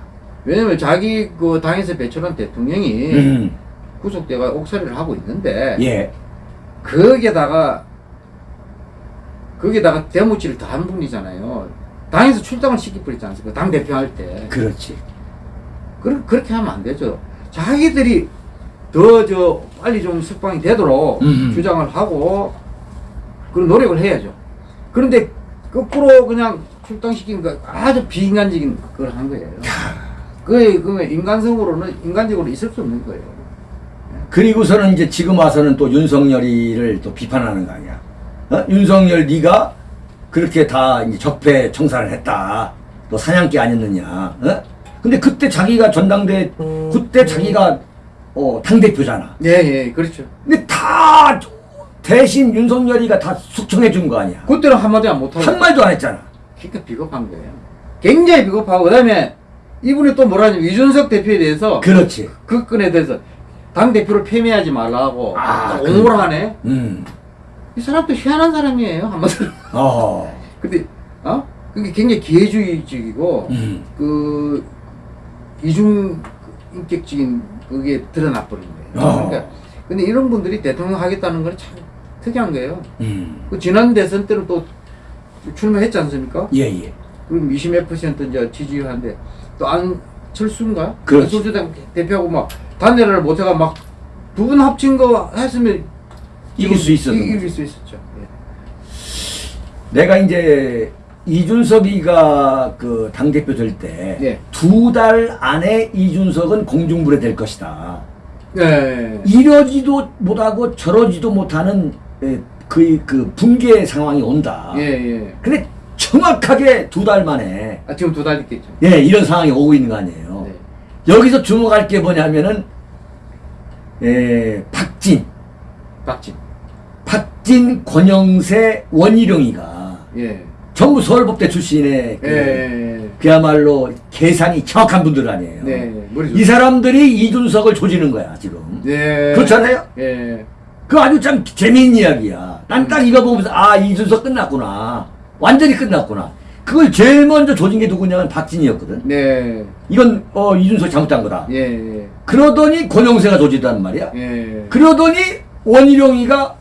왜냐면 자기 그 당에서 배출한 대통령이 음, 구속돼가 옥살이를 하고 있는데, 예 거기에다가 거기에다가 대무치를 더 한 분이잖아요. 당에서 출당을 시켜버리지 않습니까? 당 대표할 때. 그렇지 그, 그렇게 하면 안 되죠. 자기들이 더 저 빨리 좀 석방이 되도록 음. 주장을 하고 그런 노력을 해야죠. 그런데 거꾸로 그냥 출당시킨 거 아주 비인간적인 걸한 거예요. 그게 그 인간성으로는 인간적으로 있을 수 없는 거예요. 그리고서는 이제 지금 와서는 또 윤석열이를 또 비판하는 거 아니야 어? 윤석열 네가 그렇게 다 이제 적폐 청산을 했다 너 사냥개 아니었느냐 어? 근데 그때 자기가 전당대 그때 자기가 어, 당대표잖아 예, 예, 그렇죠. 근데 다 대신 윤석열이가 다 숙청해 준 거 아니야 그때는 한마디 안 못하고. 한 말도 안 했잖아 그러니까 비겁한 거예요. 굉장히 비겁하고 그 다음에 이분이 또 뭐라냐면 이준석 대표에 대해서 그렇지 그 건에 대해서 당 대표를 폐매하지 말라고 아, 옹호를 하네. 음. 이 사람도 희한한 사람이에요 한마디로. 어. 근데 어 그게 굉장히 기회주의적이고 음. 그 이중 인격적인 그게 드러나 버린 거예요. 어. 그러니까 근데 이런 분들이 대통령 하겠다는 건참 특이한 거예요. 음. 그 지난 대선 때는 또 출마했지 않습니까? 예, 예. 그럼 20몇 퍼센트 이제 지지율 한데 또 안철수인가? 그렇지. 안철수 대표하고 막 단내를 못해가 막 두 분 합친 거 했으면 이길 수 이- 거지. 이길 수 있었죠. 예. 내가 이제 이준석이가 그 당대표 될때 예. 두달 안에 이준석은 공중불에 될 것이다. 네. 이러지도 못하고 저러지도 못하는 에, 그, 그 붕괴 상황이 온다. 예, 예. 근데 정확하게 두 달 만에 아, 지금 두 달 됐겠죠. 예, 이런 상황이 오고 있는 거 아니에요. 네. 여기서 주목할 게 뭐냐면은 에, 박진, 박진. 박진, 권영세, 원희룡이가 예. 전부 서울법대 출신의 그, 예. 그야말로 계산이 정확한 분들 아니에요. 네. 이 사람들이 이준석을 조지는 거야 지금. 네. 그렇잖아요. 예. 그 아주 참 재미있는 이야기야. 난 딱 이거 보면서 아 이준석 끝났구나. 완전히 끝났구나. 그걸 제일 먼저 조진 게 누구냐면 박진이었거든. 네. 이건 어 이준석 잘못한 거다. 예. 그러더니 권영세가 조지단 말이야. 예. 그러더니 원희룡이가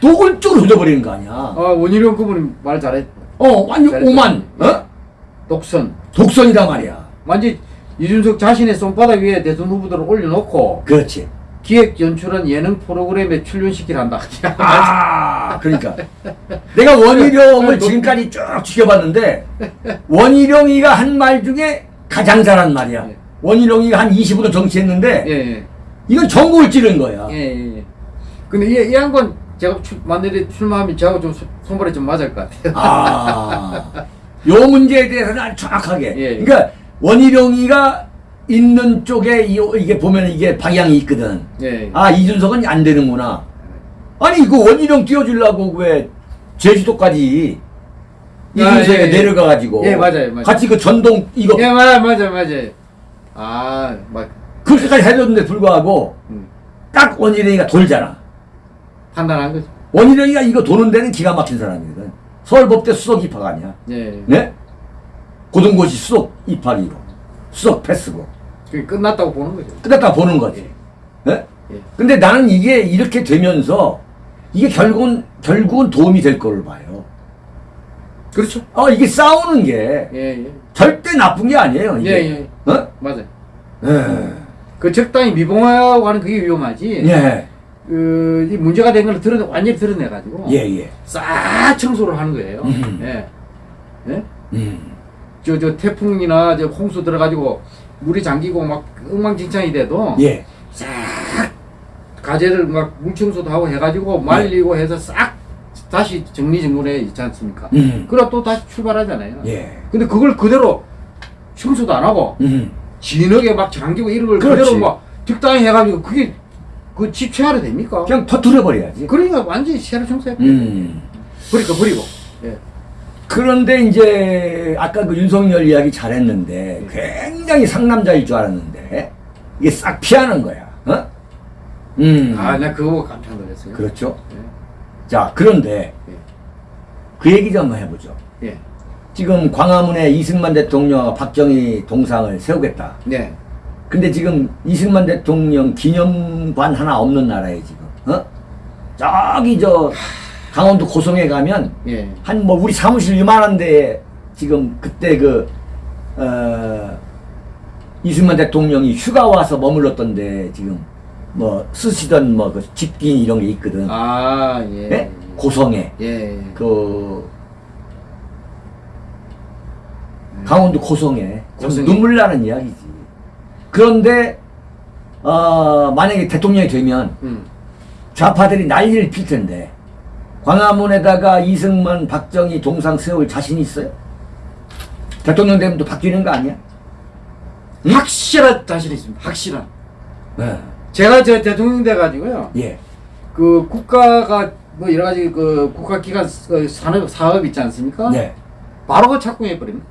노골적으로 조져버리는 거 아니야. 아, 원희룡 그분이 말 잘했. 어 완전. 오만 어? 독선. 독선이다 말이야. 완전 이준석 자신의 손바닥 위에 대선 후보들을 올려놓고 그렇지. 기획 연출한 예능 프로그램에 출연시키려 한다. 아, 그러니까 내가 원희룡을 지금까지 쭉 지켜봤는데 원희룡이가 한 말 중에 가장 잘한 말이야. 예. 원희룡이가 한 20년 정치했는데 예, 예. 이건 전국을 찌른 거야. 예, 예. 예. 근데 이, 이 양반 제가 출, 만들에 출마하면 저하고 좀 소- 손발이 좀 맞을 것 같아요. 아, 요 문제에 대해서는 아주 정확하게. 예. 그러니까 원희룡이가 있는 쪽에 이, 이게 보면 이게 방향이 있거든. 예. 아 이준석은 안 되는구나. 아니 이거 원희룡 띄워주려고 왜 제주도까지 이준석에 아, 예, 예. 내려가가지고 예, 맞아요, 맞아요. 같이 그 전동 이거 예, 맞아, 맞아, 맞아. 아, 막 그렇게까지 해줬는데 불구하고 음, 딱 원희룡이가 돌잖아. 판단한 거죠. 원희룡이가 이거 도는 데는 기가 막힌 사람이거든. 서울법대 수석 입학 아니야. 예. 네? 고등고시 수석 입학이고 수석 패스고 끝났다고 보는 거죠. 끝났다 보는 거지. 네? 예. 근데 나는 이게 이렇게 되면서 이게 결국은 결국은 도움이 될 거를 봐요. 그렇죠. 어 이게 싸우는 게 예, 예. 절대 나쁜 게 아니에요. 이게. 예, 예. 어? 맞아요. 예. 그 적당히 미봉하고 하는 그게 위험하지. 예. 그, 이 문제가 된 걸 드러내, 완전히 드러내가지고. 예, 예. 싹 청소를 하는 거예요. 음. 예. 예? 음. 저, 저 태풍이나 저 홍수 들어가지고 물이 잠기고 막 엉망진창이 돼도 예. 싹 가재를 막 물청소도 하고 네. 해가지고 말리고 해서 싹 다시 정리정돈해 있지 않습니까? 음. 그럼 또 다시 출발하잖아요. 예. 근데 그걸 그대로 청소도 안 하고 음. 진하게 막 잠기고 이런 걸 그렇지. 그대로 막 적당히 해가지고 그게 그집 채활이 됩니까? 그냥 터트려 버려야지. 그러니까 완전히 새로 청소해. 음. 버리고 버리고. 예. 그런데 이제 아까 그 윤석열 이야기 잘했는데 굉장히 상남자일 줄 알았는데 이게 싹 피하는 거야. 어? 음. 아, 나 그거 깜짝 놀랐어요. 그렇죠. 예. 자, 그런데 예. 그 얘기 좀 한번 해보죠. 예. 지금 광화문에 이승만 대통령과 박정희 동상을 세우겠다. 네. 근데 지금 이승만 대통령 기념관 하나 없는 나라에 지금, 어? 저기 저 강원도 고성에 가면 예. 한뭐 우리 사무실 이만한데 지금 그때 그, 어, 이승만 대통령이 휴가 와서 머물렀던데 지금 뭐 쓰시던 뭐 그 집긴 이런 게 있거든. 아, 예. 예? 고성에. 예. 그 강원도 고성에 참 고성에. 눈물 나는 이야기지. 그런데 어 만약에 대통령이 되면 음. 좌파들이 난리를 필 텐데 광화문에다가 이승만, 박정희 동상 세울 자신 있어요? 대통령 되면 또 바뀌는 거 아니야? 응? 확실한 자신 있습니다. 확실한. 네. 제가 저 대통령 돼가지고요. 예. 그 국가가 뭐 여러 가지 그 국가기관 그 산업 사업 있지 않습니까? 네. 바로 그 착공해 버립니다.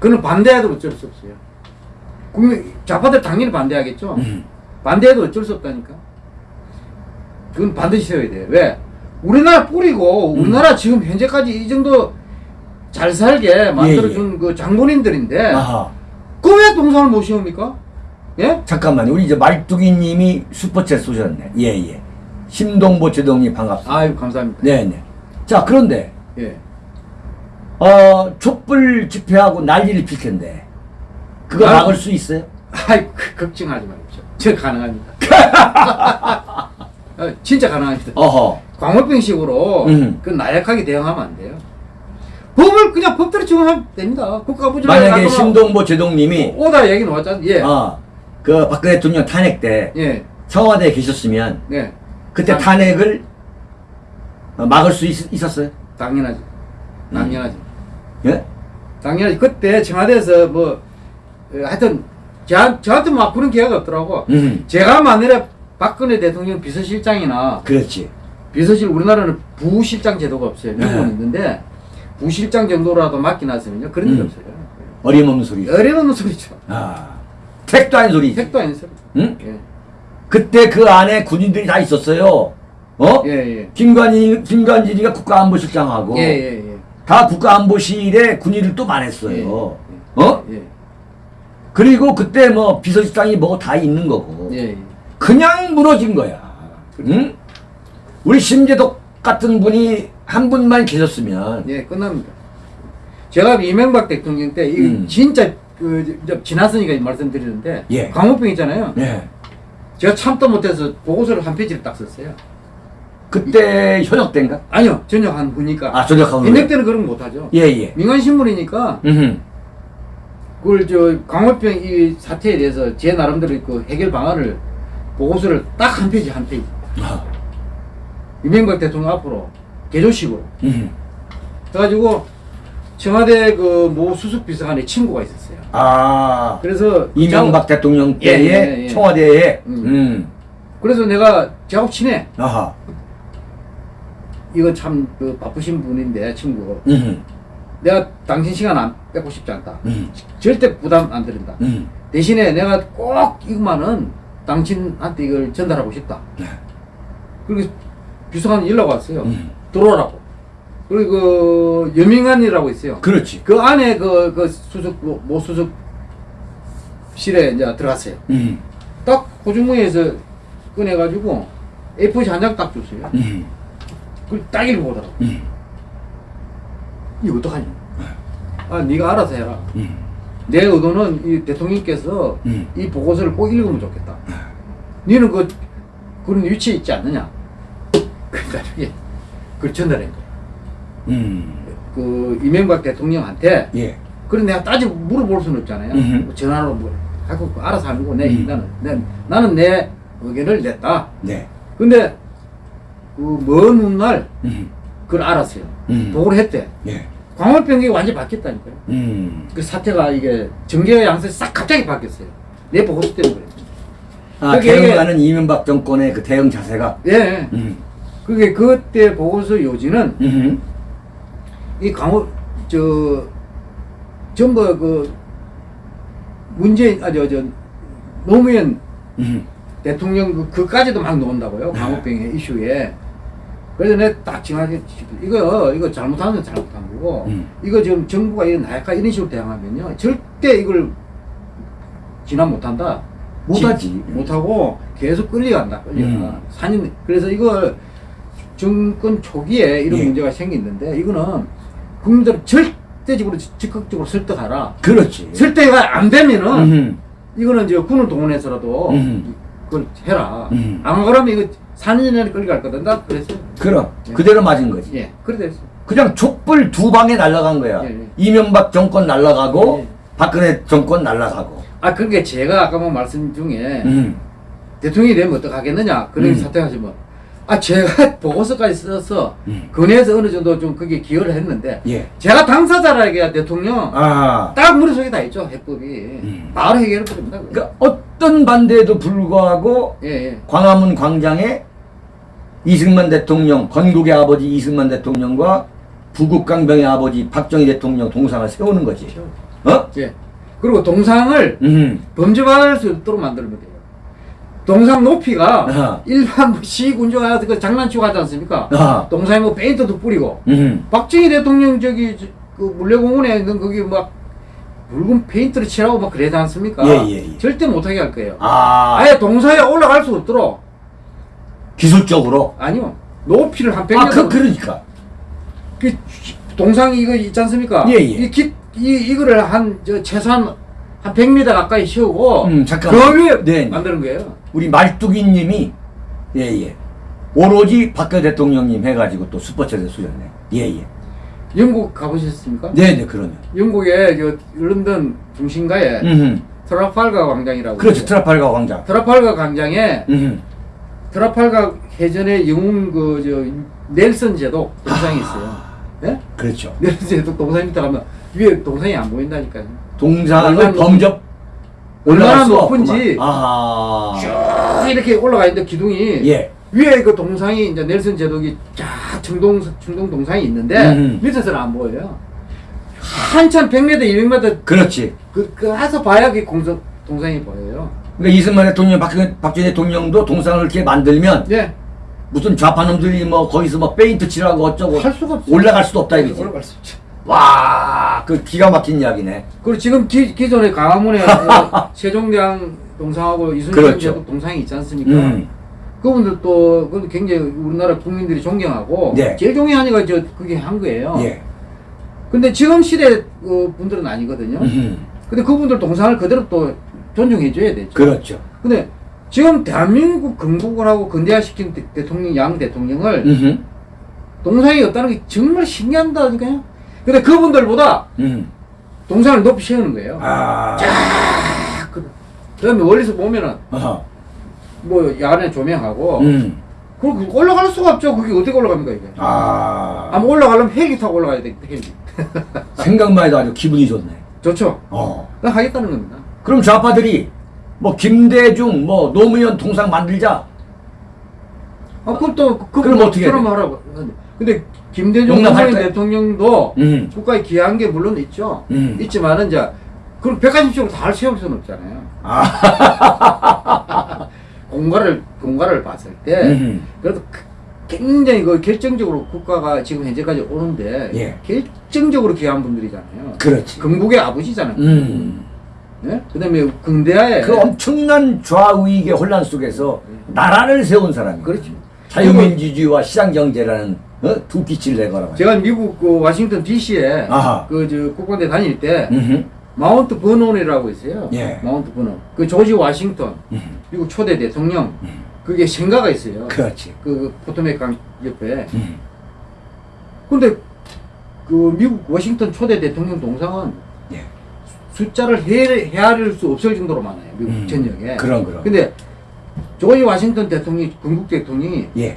그는 반대해도 어쩔 수 없어요. 국민 좌파들 당연히 반대하겠죠. 음. 반대해도 어쩔 수 없다니까. 그건 반드시 세워야 돼요. 왜? 우리나라 뿌리고 음. 우리나라 지금 현재까지 이 정도 잘 살게 만들어준 그 장본인들인데 아하. 그왜 동상을 못 세웁니까? 예? 잠깐만요. 우리 이제 말뚝이님이 슈퍼챗 쏘셨네. 예, 예. 심동보 제동님 반갑습니다. 아유 감사합니다. 네, 네. 자, 그런데 예. 어, 촛불 집회하고 난리를 필 텐데 그거 아. 막을 수 있어요? 아이 그, 걱정하지 마십시오. 저 가능합니다. 어, 진짜 가능합니다. 어허. 광우병식으로 음. 그 나약하게 대응하면 안 돼요. 법을 그냥 법대로 적용하면 됩니다. 국가부지를 만약에 심동보 제동님이 오다 얘기 나왔잖아. 예. 어, 그 박근혜 대통령 탄핵 때 예. 청와대에 계셨으면 네. 그때 당- 탄핵을 어, 막을 수 있, 있었어요? 당연하지. 당연하지. 예? 당연하지. 그때 청와대에서 뭐 어, 하여튼 저, 저한테 막 그런 기회가 없더라고. 음. 제가 만일에 박근혜 대통령 비서실장이나 그렇지. 비서실 우리나라는 부실장 제도가 없어요. 미국은 네. 있는데 부실장 정도라도 맡겨놨으면요 그런 일 음. 없어요. 어림없는 소리. 어려운 소리죠. 아. 택도 아닌 소리. 택도 아닌 소리. 응? 예. 그때 그 안에 군인들이 다 있었어요. 어? 예, 예. 김관진, 김관진이가 국가안보실장하고 예, 예, 예. 다 국가안보실에 군인을 또 많았어요. 예. 어? 예. 그리고 그때 뭐 비서실장이 뭐다 있는 거고. 예, 예. 그냥 무너진 거야. 응? 우리 심재덕 같은 분이 한 분만 계셨으면 예, 끝납니다. 제가 이명박 대통령 때, 이 음. 진짜, 그, 지났으니까 말씀드리는데, 예. 광우병 있잖아요. 예. 제가 참다 못해서 보고서를 한 페이지를 딱 썼어요. 그때 현역 때인가? 아니요, 전역 한 후니까. 아, 전역하고. 현역 때는 그런 거 못하죠. 예, 예. 민간 신분이니까, 음. 그걸 저, 광우병 이 사태에 대해서 제 나름대로 그 해결 방안을, 보고서를 딱 한 페이지, 한 페이지. 아. 이명박 대통령 앞으로, 개조식으로. 음. 그래가지고, 청와대 그 모 수석 비서관의 친구가 있었어요. 아. 그래서 이명박 대통령 예, 때에 예, 예. 청와대에 음. 음. 그래서 내가 저하고 친해. 아하. 이거 참 그 바쁘신 분인데 친구. 음. 내가 당신 시간 안 뺏고 싶지 않다. 음. 절대 부담 안 드린다. 음. 대신에 내가 꼭 이것만은 당신한테 이걸 전달하고 싶다. 네. 그리고 비서관 연락 왔어요. 음. 들어오라고. 그리고 그 여민관이라고 있어요. 그렇지. 그 안에 그, 그 수석 모, 모 수석 실에 이제 들어갔어요. 음. 딱 고중무에서 꺼내가지고 A4지 한장 딱 줬어요. 음. 그걸 딱 읽어보더라고. 음. 이거 어떡하냐? 아, 네가 알아서 해라. 음. 내 의도는 이 대통령께서 음. 이 보고서를 꼭 읽으면 좋겠다. 너는 그 그런 위치에 있지 않느냐? 그다음에 그걸 전달한 거야. 음. 그 이명박 대통령한테 예. 그래 내가 따지 물어볼 수는 없잖아요. 음흠. 뭐 전화로 뭐 하고 알아서 하고 내 음. 나는 내, 나는 내 의견을 냈다. 네. 근데 그먼 훗날 음. 그걸 알았어요. 음. 보고를 했대. 예. 광화병이 완전히 바뀌었다니까요. 음. 그 사태가 이게 전개의 양상이 싹 갑자기 바뀌었어요. 내 보고서 때문에 그래. 아, 대응하는 이명박 정권의 그 대응 자세가 예. 음. 그게 그때 보고서 요지는 음. 이 강호 저 전부 그 문재인 아저저 노무현 음. 대통령 그 그까지도 막 나온다고요. 네. 광우병의 이슈에. 그래서 내가 딱 정하게 이거 이거 잘못한 건 잘못한 거고 음. 이거 지금 정부가 이런 나약한 이런 식으로 대응하면요 절대 이걸 진압 못한다. 못하지. 지- 못하고 계속 끌려간다. 끌려가. 음. 산인 그래서 이걸 정권 초기에 이런 예. 문제가 생기는데 이거는 국민들 절대적으로 적극적으로 설득하라. 그렇지. 설득가 안 되면은 음. 이거는 이제 군을 동원해서라도 음. 그걸 해라. 음. 안 그러면 이거 4년 내내 끌려갈 거다. 나 그랬어요. 그럼 예. 그대로 맞은 거지. 예, 그래 됐어. 그냥 촛불 두 방에 날아간 거야. 예, 예. 이명박 정권 날아가고 예. 박근혜 정권 날아가고. 아, 그게 제가 아까 뭐 말씀 중에 음. 대통령이 되면 어떡하겠느냐. 그런 음. 사퇴하시면. 아, 제가 보고서까지 써서 음. 근해에서 어느 정도 좀 그게 기여를 했는데 예. 제가 당사자라기야 대통령 아. 딱 머릿속에 다 있죠. 해법이. 음. 바로 버립니다. 그거. 그러니까 어떤 반대에도 불구하고 예, 예. 광화문 광장에 이승만 대통령, 건국의 아버지 이승만 대통령과 부국강병의 아버지 박정희 대통령 동상을 세우는 거지. 어? 예. 그리고 동상을 음. 범죄받을 수 없도록 만들면 돼요. 동상 높이가 아하. 일반 뭐 시군주가 그 장난치고 하지 않습니까? 아하. 동상에 뭐 페인트도 뿌리고 음. 박정희 대통령 저기 저- 그 물레공원에 있는 거기 막 붉은 페인트를 칠하고 막 그러지 않습니까? 예, 예, 예. 절대 못하게 할 거예요. 아. 아예 동상에 올라갈 수 없도록 기술적으로. 아니요 높이를 한 100m 아, 그, 그러니까. 그 동상 이거 있지 않습니까? 예, 예. 이, 기, 이 이거를 한 저 최소한 한 100m 가까이 세우고 음, 잠깐만. 그 위에 네. 만드는 거예요. 우리 말뚝이님이 예, 예. 오로지 박근혜 대통령님 해가지고 또 슈퍼챗에 쏘셨네. 예, 예. 영국 가보셨습니까? 네, 네, 그러면. 영국의 저 런던 중심가에 음. 트라팔가 광장이라고 그렇죠. 트라팔가 광장. 트라팔가 광장에 음. 트라팔가 해전의 영웅 그저 넬슨 제독 동상이 있어요. 예? 그렇죠. 넬슨 제독 동상 밑에 가면 위에 동상이 안 보인다니까요. 동상을 범접 얼마나 높은지. 쭉 이렇게 올라가 있는데 기둥이 예. 위에 그 동상이 이제 넬슨 제독이 쫙 청동 청동 동상이 있는데 음. 밑에서는 안 보여요. 한참 100m, 200m 그렇지. 그, 그 가서 봐야 그 공성 동상이 보여요. 그러니까 이승만 대통령, 박근, 박정희 대통령도 동상을 이렇게 만들면 예. 무슨 좌파 놈들이 뭐 거기서 뭐 페인트 칠하고 어쩌고 할 수가 없어. 올라갈 수도 없다 이거지. 올라갈 수 없죠. 와, 그 기가 막힌 이야기네. 그리고 지금 기, 기존에 강화문에 어, 세종대왕 동상하고 이순신 그렇죠. 동상이 있지 않습니까? 음. 그분들 또 그건 굉장히 우리나라 국민들이 존경하고 네. 제일 존경하니까 저 그게 한 거예요. 예. 근데 지금 시대 그 분들은 아니거든요. 음흠. 근데 그분들 동상을 그대로 또 존중해줘야 되죠. 그렇죠. 근데 지금 대한민국 건국을 하고 근대화시킨 대- 대통령 양 대통령을 음흠. 동상이 없다는 게 정말 신기한다니까요. 근데 그분들보다 음. 동상을 높이 세우는 거예요. 아. 그 다음에 멀리서 보면은 어허. 뭐 야간에 조명하고 음. 그리고 올라갈 수가 없죠. 그게 어떻게 올라갑니까 이게? 아. 아마 올라가려면 헬기 타고 올라가야 돼. 헬기. 생각만 해도 아주 기분이 좋네. 좋죠. 어. 하겠다는 겁니다. 그럼 좌파들이 뭐 김대중, 뭐 노무현 동상 만들자. 아, 그것도 그 그럼 어떻게 그럼? 하라고. 근데 김대중? 대통령도 음. 국가에 기여한 게 물론 있죠. 음. 있지만은 이제 그걸 180쪽으로 다 세울 수는 없잖아요. 공가를 공가를 봤을 때 음. 그래도 그- 굉장히 그 결정적으로 국가가 지금 현재까지 오는데 예. 결정적으로 기여한 분들이잖아요. 그렇지. 건국의 아버지잖아요. 음. 네? 그다음에 근대화에 그 엄청난 좌우익의 혼란 속에서 나라를 세운 사람이. 그렇죠. 자유민주주의와 시장경제라는 어? 두 빛을 내거라. 제가 미국 그 워싱턴 D.C.에. 그 저 국방대 다닐 때 음흠. 마운트 버논이라고 있어요. 예. 마운트 버논. 그 조지 워싱턴 음. 미국 초대 대통령 그게 생가가 있어요. 그렇지. 그 포토맥 강 옆에. 음. 근데 그 미국 워싱턴 초대 대통령 동상은 예. 숫자를 헤, 헤아릴 수 없을 정도로 많아요. 미국 음. 전역에. 그런 그런. 근데 조지 워싱턴 대통령이 건국 대통령이 예.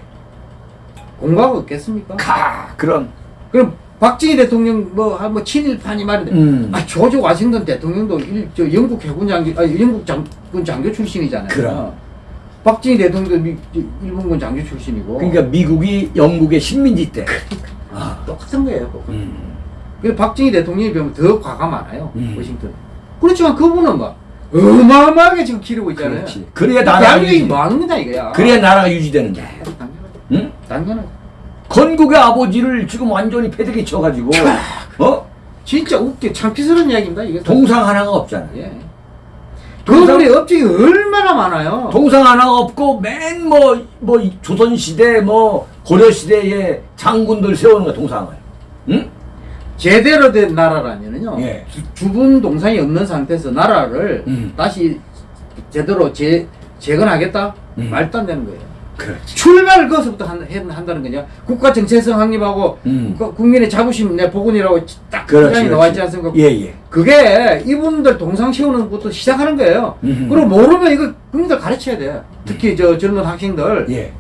공과가 없겠습니까? 가 그런. 그럼 박정희 대통령 뭐한뭐 친일파니 말인데 음. 아 조지 워싱턴 대통령도 일, 저 영국 해군 장교 아 영국 장군 장교 출신이잖아요. 그럼. 박정희 대통령도 미, 저 일본군 장교 출신이고 그러니까 미국이 영국의 식민지 때. 아. 똑같은 거예요. 음. 그래서 박정희 대통령이 비하면 더 과가 많아요. 음. 워싱턴. 그렇지만 그분은 막 어마어마하게 지금 기르고 있잖아요. 그렇지. 그래야 나라가 유지. 거다 이거야. 그래야 나라가 유지되는데. 당연하죠. 응? 당연하죠. 건국의 아버지를 지금 완전히 패대기 쳐가지고 어 진짜 웃겨 창피스러운 이야기입니다. 이게 동상 하나가 없잖아. 예. 동상- 그분의 업적이 얼마나 많아요. 동상 하나가 없고 맨 뭐 뭐 조선 시대 뭐 고려 시대의 장군들 세우는 거 동상을. 응? 제대로 된 나라라면은요. 예. 주- 주분 동상이 없는 상태에서 나라를 음. 다시 제대로 재 재건하겠다 음. 말도 안 되는 거예요. 그렇지. 출발을 거기서부터 한, 해- 한다는 거냐. 국가 정체성 확립하고 음. 국가- 국민의 자부심 내 복원이라고 딱 그렇지.章이 나와 있지 않습니까? 예 예. 그게 이분들 동상 세우는 것부터 시작하는 거예요. 음. 그리고 모르면 이거 국민들 가르쳐야 돼. 특히 저 젊은 학생들 예.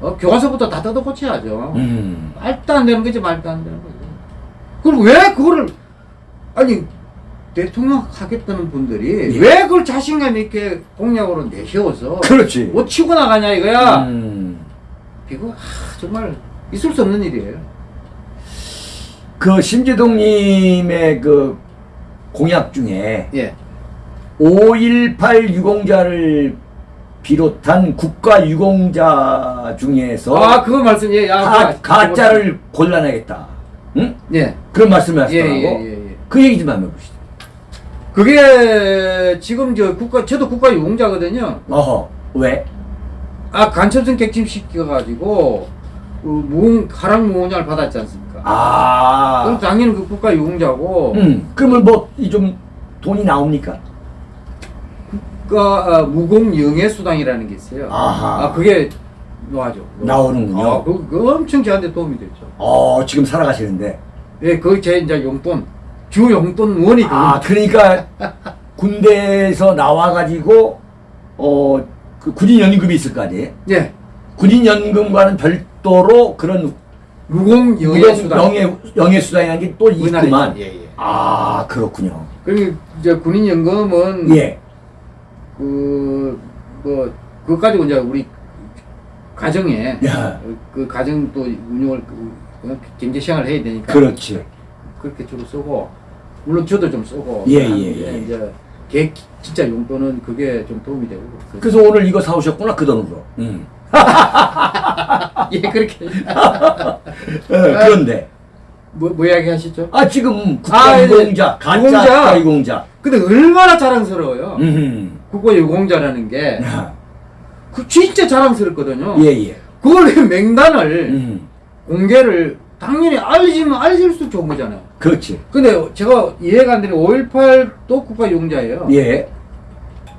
어, 교과서부터 다 뜯어 고쳐야죠. 음. 말도 안 되는 거지 말도 안 되는 거지. 그리고 왜 그거를 아니 대통령 하겠다는 분들이 예. 왜 그걸 자신감 있게 공약으로 내세워서 그렇지. 못 치고 나가냐 이거야. 음. 이거 하, 정말 있을 수 없는 일이에요. 그 심재동님의 그 공약 중에 예. 5.18 유공자를 비롯한 국가 유공자 중에서 아 그거 말씀 예. 야, 가, 가짜를 골라내겠다. 응? 예. 그런 말씀을 예, 하시더라고. 예, 예, 예. 그 얘기 좀 한번 해보시죠. 그게 지금 저 국가 저도 국가 유공자거든요. 어허, 왜? 아 간첩성 객침 시켜가지고 그 무공 가랑 무공장을 받았지 않습니까? 그럼 아, 당연히 그 국가 유공자고 음, 그러면 뭐, 이좀 돈이 나옵니까? 국가 어, 무공 영예 수당이라는 게 있어요. 아하. 아 그게 노하죠. 나오는군요. 아, 그, 그 엄청 저한테 도움이 됐죠. 어, 지금 살아가시는데. 예, 그게 제 이제 용돈 주 용돈 원이 아, 그러니까 군대에서 나와가지고, 어, 그 군인 연금이 있을 거 아니에요? 예, 군인 연금과는 별도로 그런 무공 영예 무용 수당. 영예, 영예 수당이라는 게 또 있구만. 예, 예. 아, 그렇군요. 그리고 이제 군인 연금은 예. 그뭐 그것 가지고 이제 우리 가정에 야. 그 가정 또 운영을 그 경제 생활을 해야 되니까 그렇지. 그렇게 주로 쓰고 물론 저도 좀 쓰고 예, 하는데 예, 예. 이제 계획 진짜 용돈은 그게 좀 도움이 되고 그래서 오늘 이거 사오셨구나 그 돈으로. 음. 예 그렇게 어, 그런데 뭐, 뭐 이야기 하시죠? 아 지금 아, 국가유공자 가짜 유공자. 국가유공자. 근데 얼마나 자랑스러워요. 음. 국고유공자라는 게 야. 그 진짜 자랑스럽거든요. 예 예. 그걸 왜 맹단을 음. 공개를 당연히 알리면 알릴수록 좋은 거잖아요. 그렇지. 근데 제가 이해가 안 되는 5.18도 국가유공자예요. 예.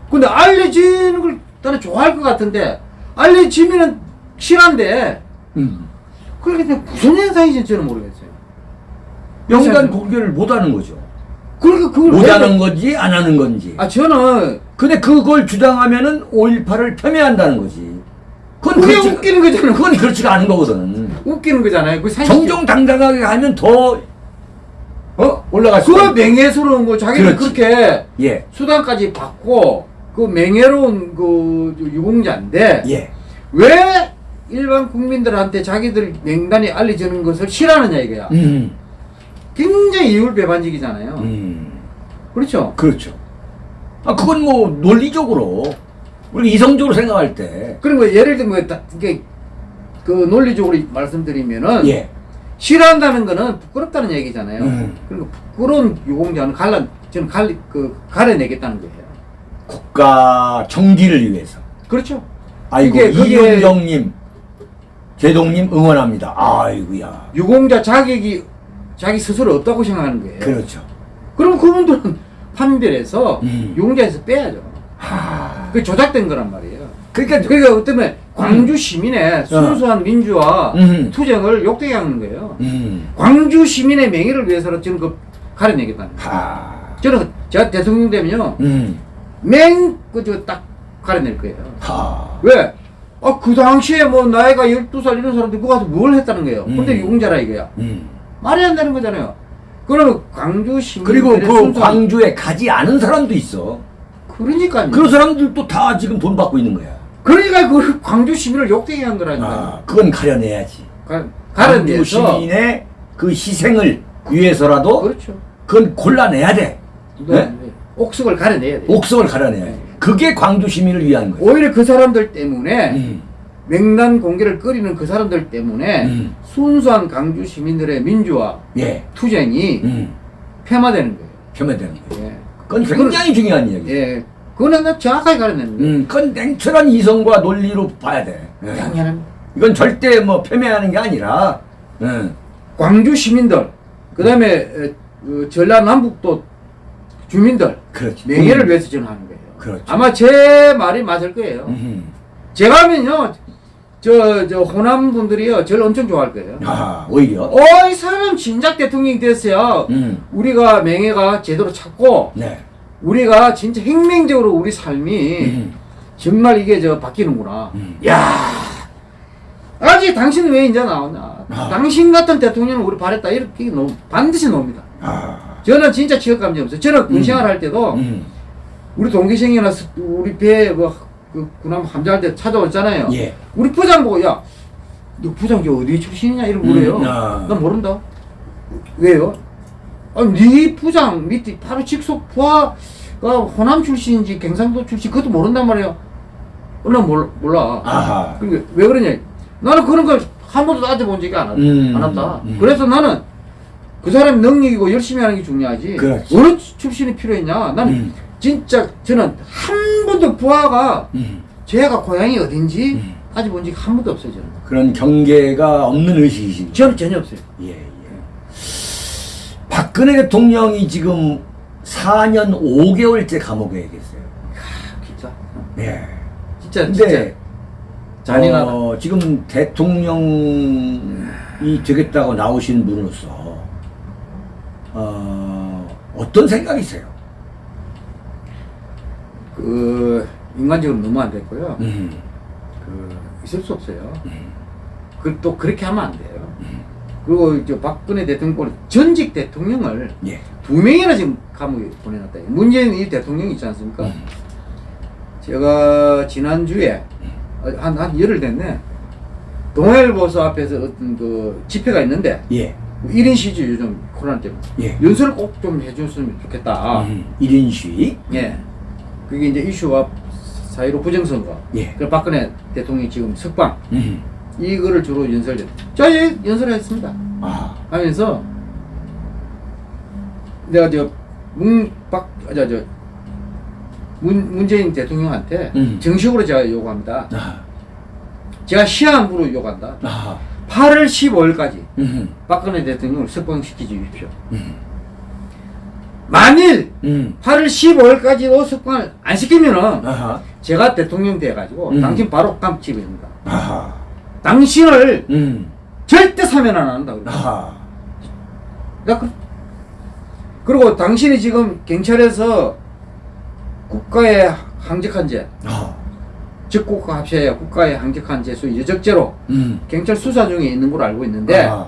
근데 알려지는 걸 나는 좋아할 것 같은데 알려지면은 실한데 음. 그게 그냥 무슨 현상인지 저는 모르겠어요. 명단 공개를 못 하는 거죠. 그러니까 그걸 못 왜- 하는 건지 안 하는 건지. 아 저는 근데 그걸 주장하면은 5.18을 폄훼한다는 거지. 그건 그게 그렇지- 웃기는 거잖아요. 그건 그렇지가 않은 거거든. 웃기는 거잖아요. 그 정정당당하게 하면 더 어? 올라갈 수그 맹예스러운 거 자기는 그렇지. 그렇게 예. 수단까지 받고 그 맹예로운 그 유공자인데 예. 왜 일반 국민들한테 자기들 명단이 알려지는 것을 싫어하느냐 이거야. 음. 굉장히 이율배반적이잖아요. 음. 그렇죠. 그렇죠. 아 그건 뭐 논리적으로 우리 이성적으로 생각할 때 그리고 뭐 예를 들면 뭐 이게 그 논리적으로 말씀드리면은 예. 싫어한다는 거는 부끄럽다는 얘기잖아요. 음. 그리고 부끄러운 유공자는 갈라 저는 갈리 그 가려내겠다는 거예요. 국가 정기를 위해서. 그렇죠. 아이고 이윤정님, 제동님 응원합니다. 아이고야. 유공자 자격이 자기 스스로 없다고 생각하는 거예요. 그렇죠. 그럼 그분들은 판별해서 음. 유공자에서 빼야죠. 하. 그게 조작된 거란 말이에요. 그러니까 그러니까 어쩌면 광주 시민의 순수한 민주화 음. 투쟁을 욕되게 하는 거예요. 음. 광주 시민의 명예를 위해서는 저는 그 가려내겠다는 거예요. 하. 저는 제가 대통령 되면요. 음. 맹, 그저 딱 가려낼 거예요. 하. 왜? 아, 그 당시에 뭐 나이가 12살 이런 사람들 그거 가서 뭘 했다는 거예요. 근데 음. 유공자라 이거야. 음. 말이 안 되는 거잖아요. 그러면 광주 시민 그리고 그 광주에 가지 않은 사람도 있어. 그러니까요. 그런 사람들도 다 지금 돈 받고 있는 거야. 그러니까 그 광주 시민을 욕되게 한 거라니까요. 아, 그건 가려내야지. 가, 가려내서 시민의 그 희생을 위해서라도 그렇죠. 그건 골라내야 돼. 네? 네? 옥석을 가려내야 돼요. 옥석을 가려내야 돼. 그게 광주 시민을 위한 거야. 오히려 그 사람들 때문에 음. 맹단 공개를 끓이는 그 사람들 때문에 음. 순수한 광주 시민들의 민주화 예. 투쟁이 음. 폐마되는 거예요. 폄훼되는 거야. 예. 그건 굉장히 중요한 이야기야. 예. 그거는 나 정확하게 거예요. 음, 그건 냉철한 이성과 논리로 봐야 돼. 예. 당연합니다. 이건 절대 뭐 폄훼하는 게 아니라, 음, 광주 시민들, 그 다음에 그 전라남북도 주민들 그렇지. 명예를 음. 위해서 저는 하는 거예요. 그렇죠. 아마 제 말이 맞을 거예요. 음. 제가 하면요, 저, 저, 호남 분들이요, 저를 엄청 좋아할 거예요. 아, 오히려. 어, 이 사람 진작 대통령이 됐어야 음. 우리가 명예가 제대로 찾고, 네. 우리가 진짜 혁명적으로 우리 삶이 음. 정말 이게 저 바뀌는구나. 음. 야 아직 당신은 왜 이제 나오냐. 아. 당신 같은 대통령을 우리 바랬다. 이렇게 놓, 반드시 놉니다. 아. 저는 진짜 감정 없어요. 저는 군생활 할 때도 음. 우리 동기생이나 스- 우리 배에 뭐, 그 군함 함장할 때 찾아왔잖아요. 예. 우리 부장 보고, 야, 너 부장 이 어디 출신이냐? 이러고 그래요. 음, 아. 난 모른다. 왜요? 아니, 네 부장 밑에 바로 직속 부하가 호남 출신인지 경상도 출신 그것도 모른단 말이에요. 어, 난 몰라. 몰라. 아하. 그러니까 왜 그러냐. 나는 그런 걸 한 번도 따져본 적이 안, 왔, 음, 안 왔다. 음. 그래서 나는 그 사람이 능력이고 열심히 하는 게 중요하지. 그렇지. 어느 출신이 필요했냐. 나는 음. 진짜 저는 한 번도 부하가 음. 제가 고향이 어딘지 음. 따져본 적이 한 번도 없어요. 저는. 그런 경계가 없는 의식이시. 저는 전혀 없어요. 예, 예. 박근혜 대통령이 지금 4년 5개월째 감옥에 계세요. 진짜. 예. 진짜 진짜 근데 잔인하다. 어, 지금 대통령이 되겠다고 나오신 분으로서 어, 어떤 생각이세요? 그 인간적으로 너무 안 됐고요. 음. 그 있을 수 없어요. 음. 그 또 그렇게 하면 안 돼요. 그리고 이제 박근혜 대통령 전직 대통령을 예. 두 명이나 지금 감옥에 보내놨다. 문재인 이 대통령이 있지 않습니까? 음. 제가 지난주에 한, 한 열흘 됐네. 동아일보서 앞에서 어떤 그 집회가 있는데 예. 1인 시주 요즘 코로나 때문에 예. 연설을 꼭 좀 해줬으면 좋겠다. 음, 1인 시위. 예. 그게 이제 이슈와 사이로 부정선거. 예. 그 박근혜 대통령이 지금 석방 음. 이거를 주로 연설했. 자, 예, 연설했습니다. 아. 하면서 내가 저 문박 저, 저 문, 문재인 대통령한테 음. 정식으로 제가 요구합니다. 아. 제가 시한부로 요구한다. 아. 8월 15일까지 음. 박근혜 대통령을 석방시켜 주십시오. 음. 만일 음. 8월 15일까지도 석방을 안 시키면은 아하. 제가 대통령 돼가지고 음. 당신 바로 깜찍입니다. 당신을 음. 절대 사면 안 한다. 나 그, 그리고 당신이 지금 경찰에서 국가의 항적한 죄, 아. 적국가 합의하에 국가의 항적한 죄수 여적죄로 음. 경찰 수사 중에 있는 걸로 알고 있는데 아하.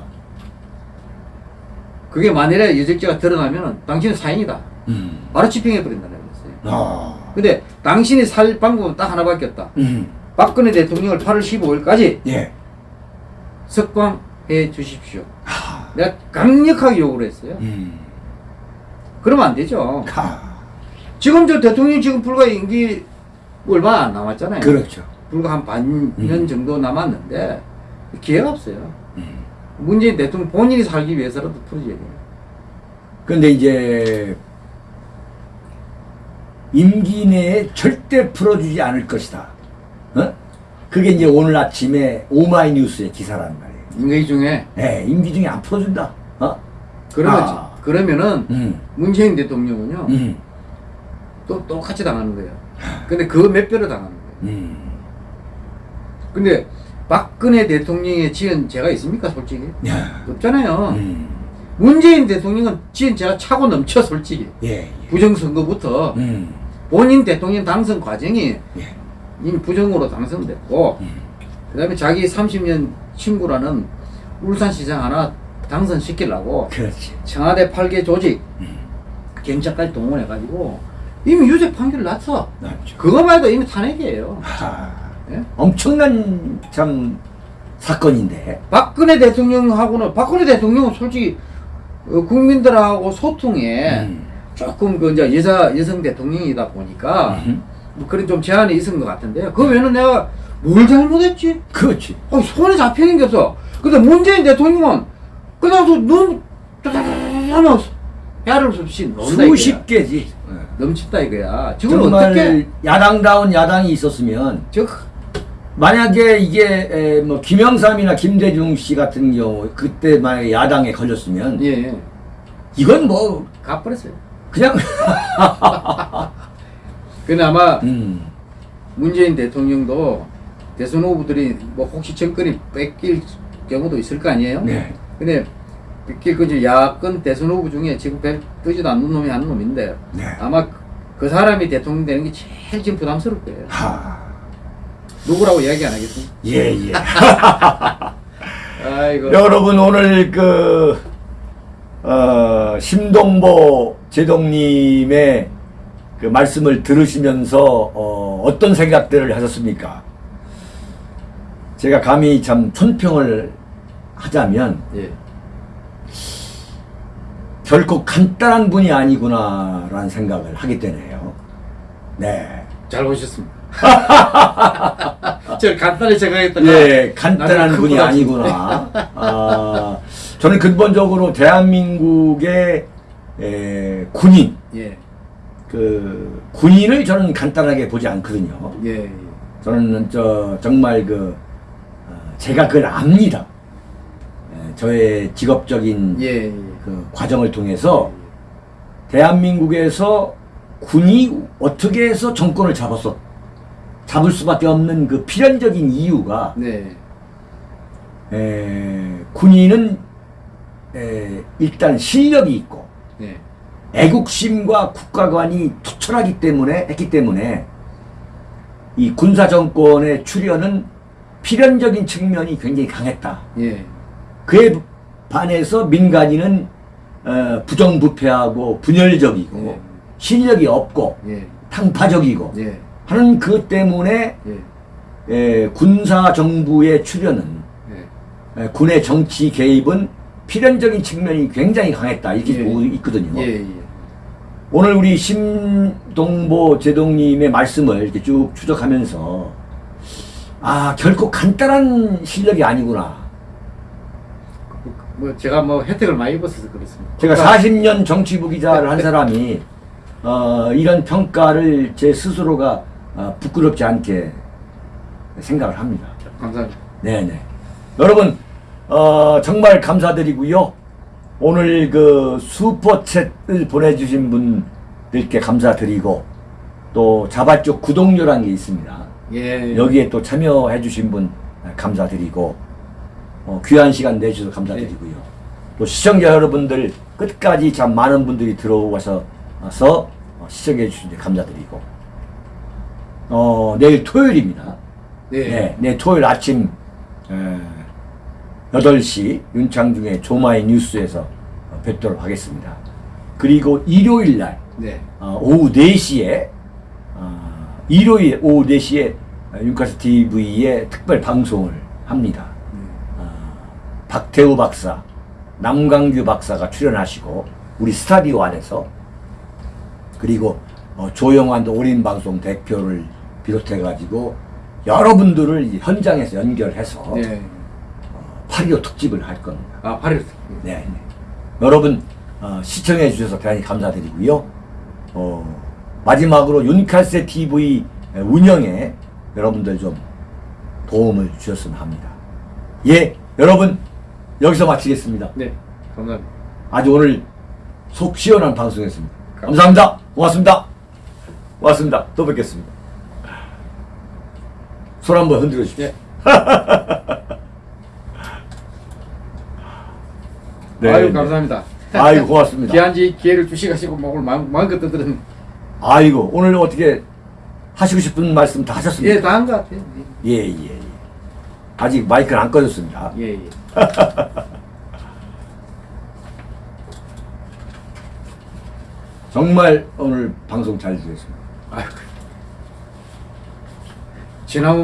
그게 만일에 여적죄가 드러나면 당신은 사인이다. 음. 바로 집행해 버린다는 거였어요. 아. 근데 당신이 살 방법은 딱 하나밖에 없다. 음. 박근혜 대통령을 8월 15일까지 예. 석방해 주십시오. 아. 내가 강력하게 요구를 했어요. 음. 그러면 안 되죠. 가. 지금 저 대통령 지금 불과 임기 얼마 안 남았잖아요. 그렇죠. 불과 한 반년 음. 정도 남았는데 기회가 없어요. 음. 문재인 대통령 본인이 살기 위해서라도 풀어줘야 돼요. 근데 이제 임기 내에 절대 풀어주지 않을 것이다. 어? 그게 이제 오늘 아침에 오마이뉴스의 기사란 말이에요. 임기 중에 예, 임기 중에 안 풀어준다. 어? 그러면 아. 그러면은 음, 문재인 대통령은요 음, 또 똑같이 당하는 거예요. 근데 그 몇 배로 당하는 거예요. 음. 근데 박근혜 대통령의 지은 죄가 있습니까 솔직히 야, 없잖아요. 음, 문재인 대통령은 지은 죄가 차고 넘쳐 솔직히 예, 예. 부정선거부터 음, 본인 대통령 당선 과정이 예. 이미 부정으로 당선됐고 음. 그다음에 자기 30년 친구라는 울산시장 하나 당선시키려고 그렇지. 청와대 8개 조직 음, 경찰까지 동원해가지고 이미 유죄 판결 났어 맞죠. 그거만 해도 이미 탄핵이에요 하, 예? 엄청난 참 사건인데. 박근혜 대통령하고는 박근혜 대통령은 솔직히 어, 국민들하고 소통에 음, 조금 그 이제 여자 여성 대통령이다 보니까 음, 뭐 그런 좀 제한이 있은 것 같은데요. 그 외에는 내가 뭘 잘못했지? 그렇지. 어, 손에 잡히는 게 없어. 근데 문재인 대통령은 그냥 눈 하면 야를 없이 논다 수십. 개지. 넘친다 이거야. 지금 어떻게 야당다운 야당이 있었으면 저 만약에 이게 에, 뭐 김영삼이나 김대중 씨 같은 경우 그때 만약에 야당에 걸렸으면 예, 이건 뭐 가버렸어요. 그냥 근데 아마 음, 문재인 대통령도 대선 후보들이 뭐 혹시 정권이 뺏길 경우도 있을 거 아니에요? 네. 근데 뺏길 그 야권 대선 후보 중에 지금 배 뜨지도 않는 놈이 한 놈인데 네. 아마 그 사람이 대통령 되는 게 제일 지금 부담스러울 거예요. 하, 누구라고 이야기 안 하겠습니다. 예, 예. 아이고. 여러분 오늘 그 어, 심동보 제동님의 그 말씀을 들으시면서 어, 어떤 생각들을 하셨습니까? 제가 감히 참 촌평을 하자면 예. 결코 간단한 분이 아니구나라는 생각을 하게 되네요. 네. 잘 보셨습니다. 저 간단히 생각했다가 예, 간단한 분이 아니구나. 아, 저는 근본적으로 대한민국의 에, 군인, 예. 그 군인을 저는 간단하게 보지 않거든요. 예. 예. 저는 저 정말 그 어, 제가 그걸 압니다. 에, 저의 직업적인 예. 예. 그 과정을 통해서 대한민국에서 군이 어떻게 해서 정권을 잡았어 잡을 수밖에 없는 그 필연적인 이유가 네. 에, 군인은 에, 일단 실력이 있고 네. 애국심과 국가관이 투철하기 때문에 했기 때문에 이 군사 정권의 출현은 필연적인 측면이 굉장히 강했다. 예. 그에 반해서 민간인은 어, 부정부패하고 분열적이고 예. 실력이 없고 예. 탕파적이고 예. 하는 그 때문에 예. 에, 군사 정부의 출현은 예. 에, 군의 정치 개입은 필연적인 측면이 굉장히 강했다 이렇게 예. 보고 있거든요. 오늘 우리 심동보 제동님의 말씀을 이렇게 쭉 추적하면서 아 결코 간단한 실력이 아니구나. 뭐 제가 뭐 혜택을 많이 입었어서 그렇습니다. 제가 40년 정치부 기자를 한 사람이 어, 이런 평가를 제 스스로가 어, 부끄럽지 않게 생각을 합니다. 감사합니다. 네네. 여러분 어, 정말 감사드리고요. 오늘 그 슈퍼챗을 보내주신 분들께 감사드리고 또 자발적 구독료라는 게 있습니다. 예. 여기에 또 참여해 주신 분 감사드리고 어, 귀한 시간 내주셔서 감사드리고요. 또 시청자 여러분들 끝까지 참 많은 분들이 들어와서 서 어, 시청해 주신 데 감사드리고 어, 내일 토요일입니다. 네. 네, 내일 토요일 아침 에, 8시 윤창중의 조마이 뉴스에서 어, 뵙도록 하겠습니다. 그리고 일요일 날 네. 어, 오후 4시에 어, 일요일 오후 4시에 윤카스 TV에 특별 방송을 합니다. 어, 박태우 박사, 남강규 박사가 출연하시고 우리 스타디오 안에서 그리고 어, 조영환 올인 방송 대표를 비롯해 가지고 여러분들을 이 현장에서 연결해서 네. 8.25 특집을 할 겁니다. 아, 8일. 네. 네. 여러분 어, 시청해 주셔서 대단히 감사드리고요. 어, 마지막으로 윤칼세 TV 운영에 여러분들 좀 도움을 주셨으면 합니다. 예, 여러분 여기서 마치겠습니다. 네. 감사합니다. 아주 오늘 속 시원한 방송이었습니다. 감사합니다. 고맙습니다. 고맙습니다. 또 뵙겠습니다. 손 한번 흔들어 주십시오. 예. 네, 아유, 네. 감사합니다. 아유, 고맙습니다. 귀한지 기회를 주시가지고 뭐 오늘 마음, 마음껏 떠들은 아이고 오늘 어떻게 하시고 싶은 말씀 다 하셨습니까? 예, 다 한 것 같아요. 예, 예, 예. 아직 마이크는 안 꺼졌습니다. 예, 예. 정말 오늘 방송 잘 되겠습니다. 아유. 지난번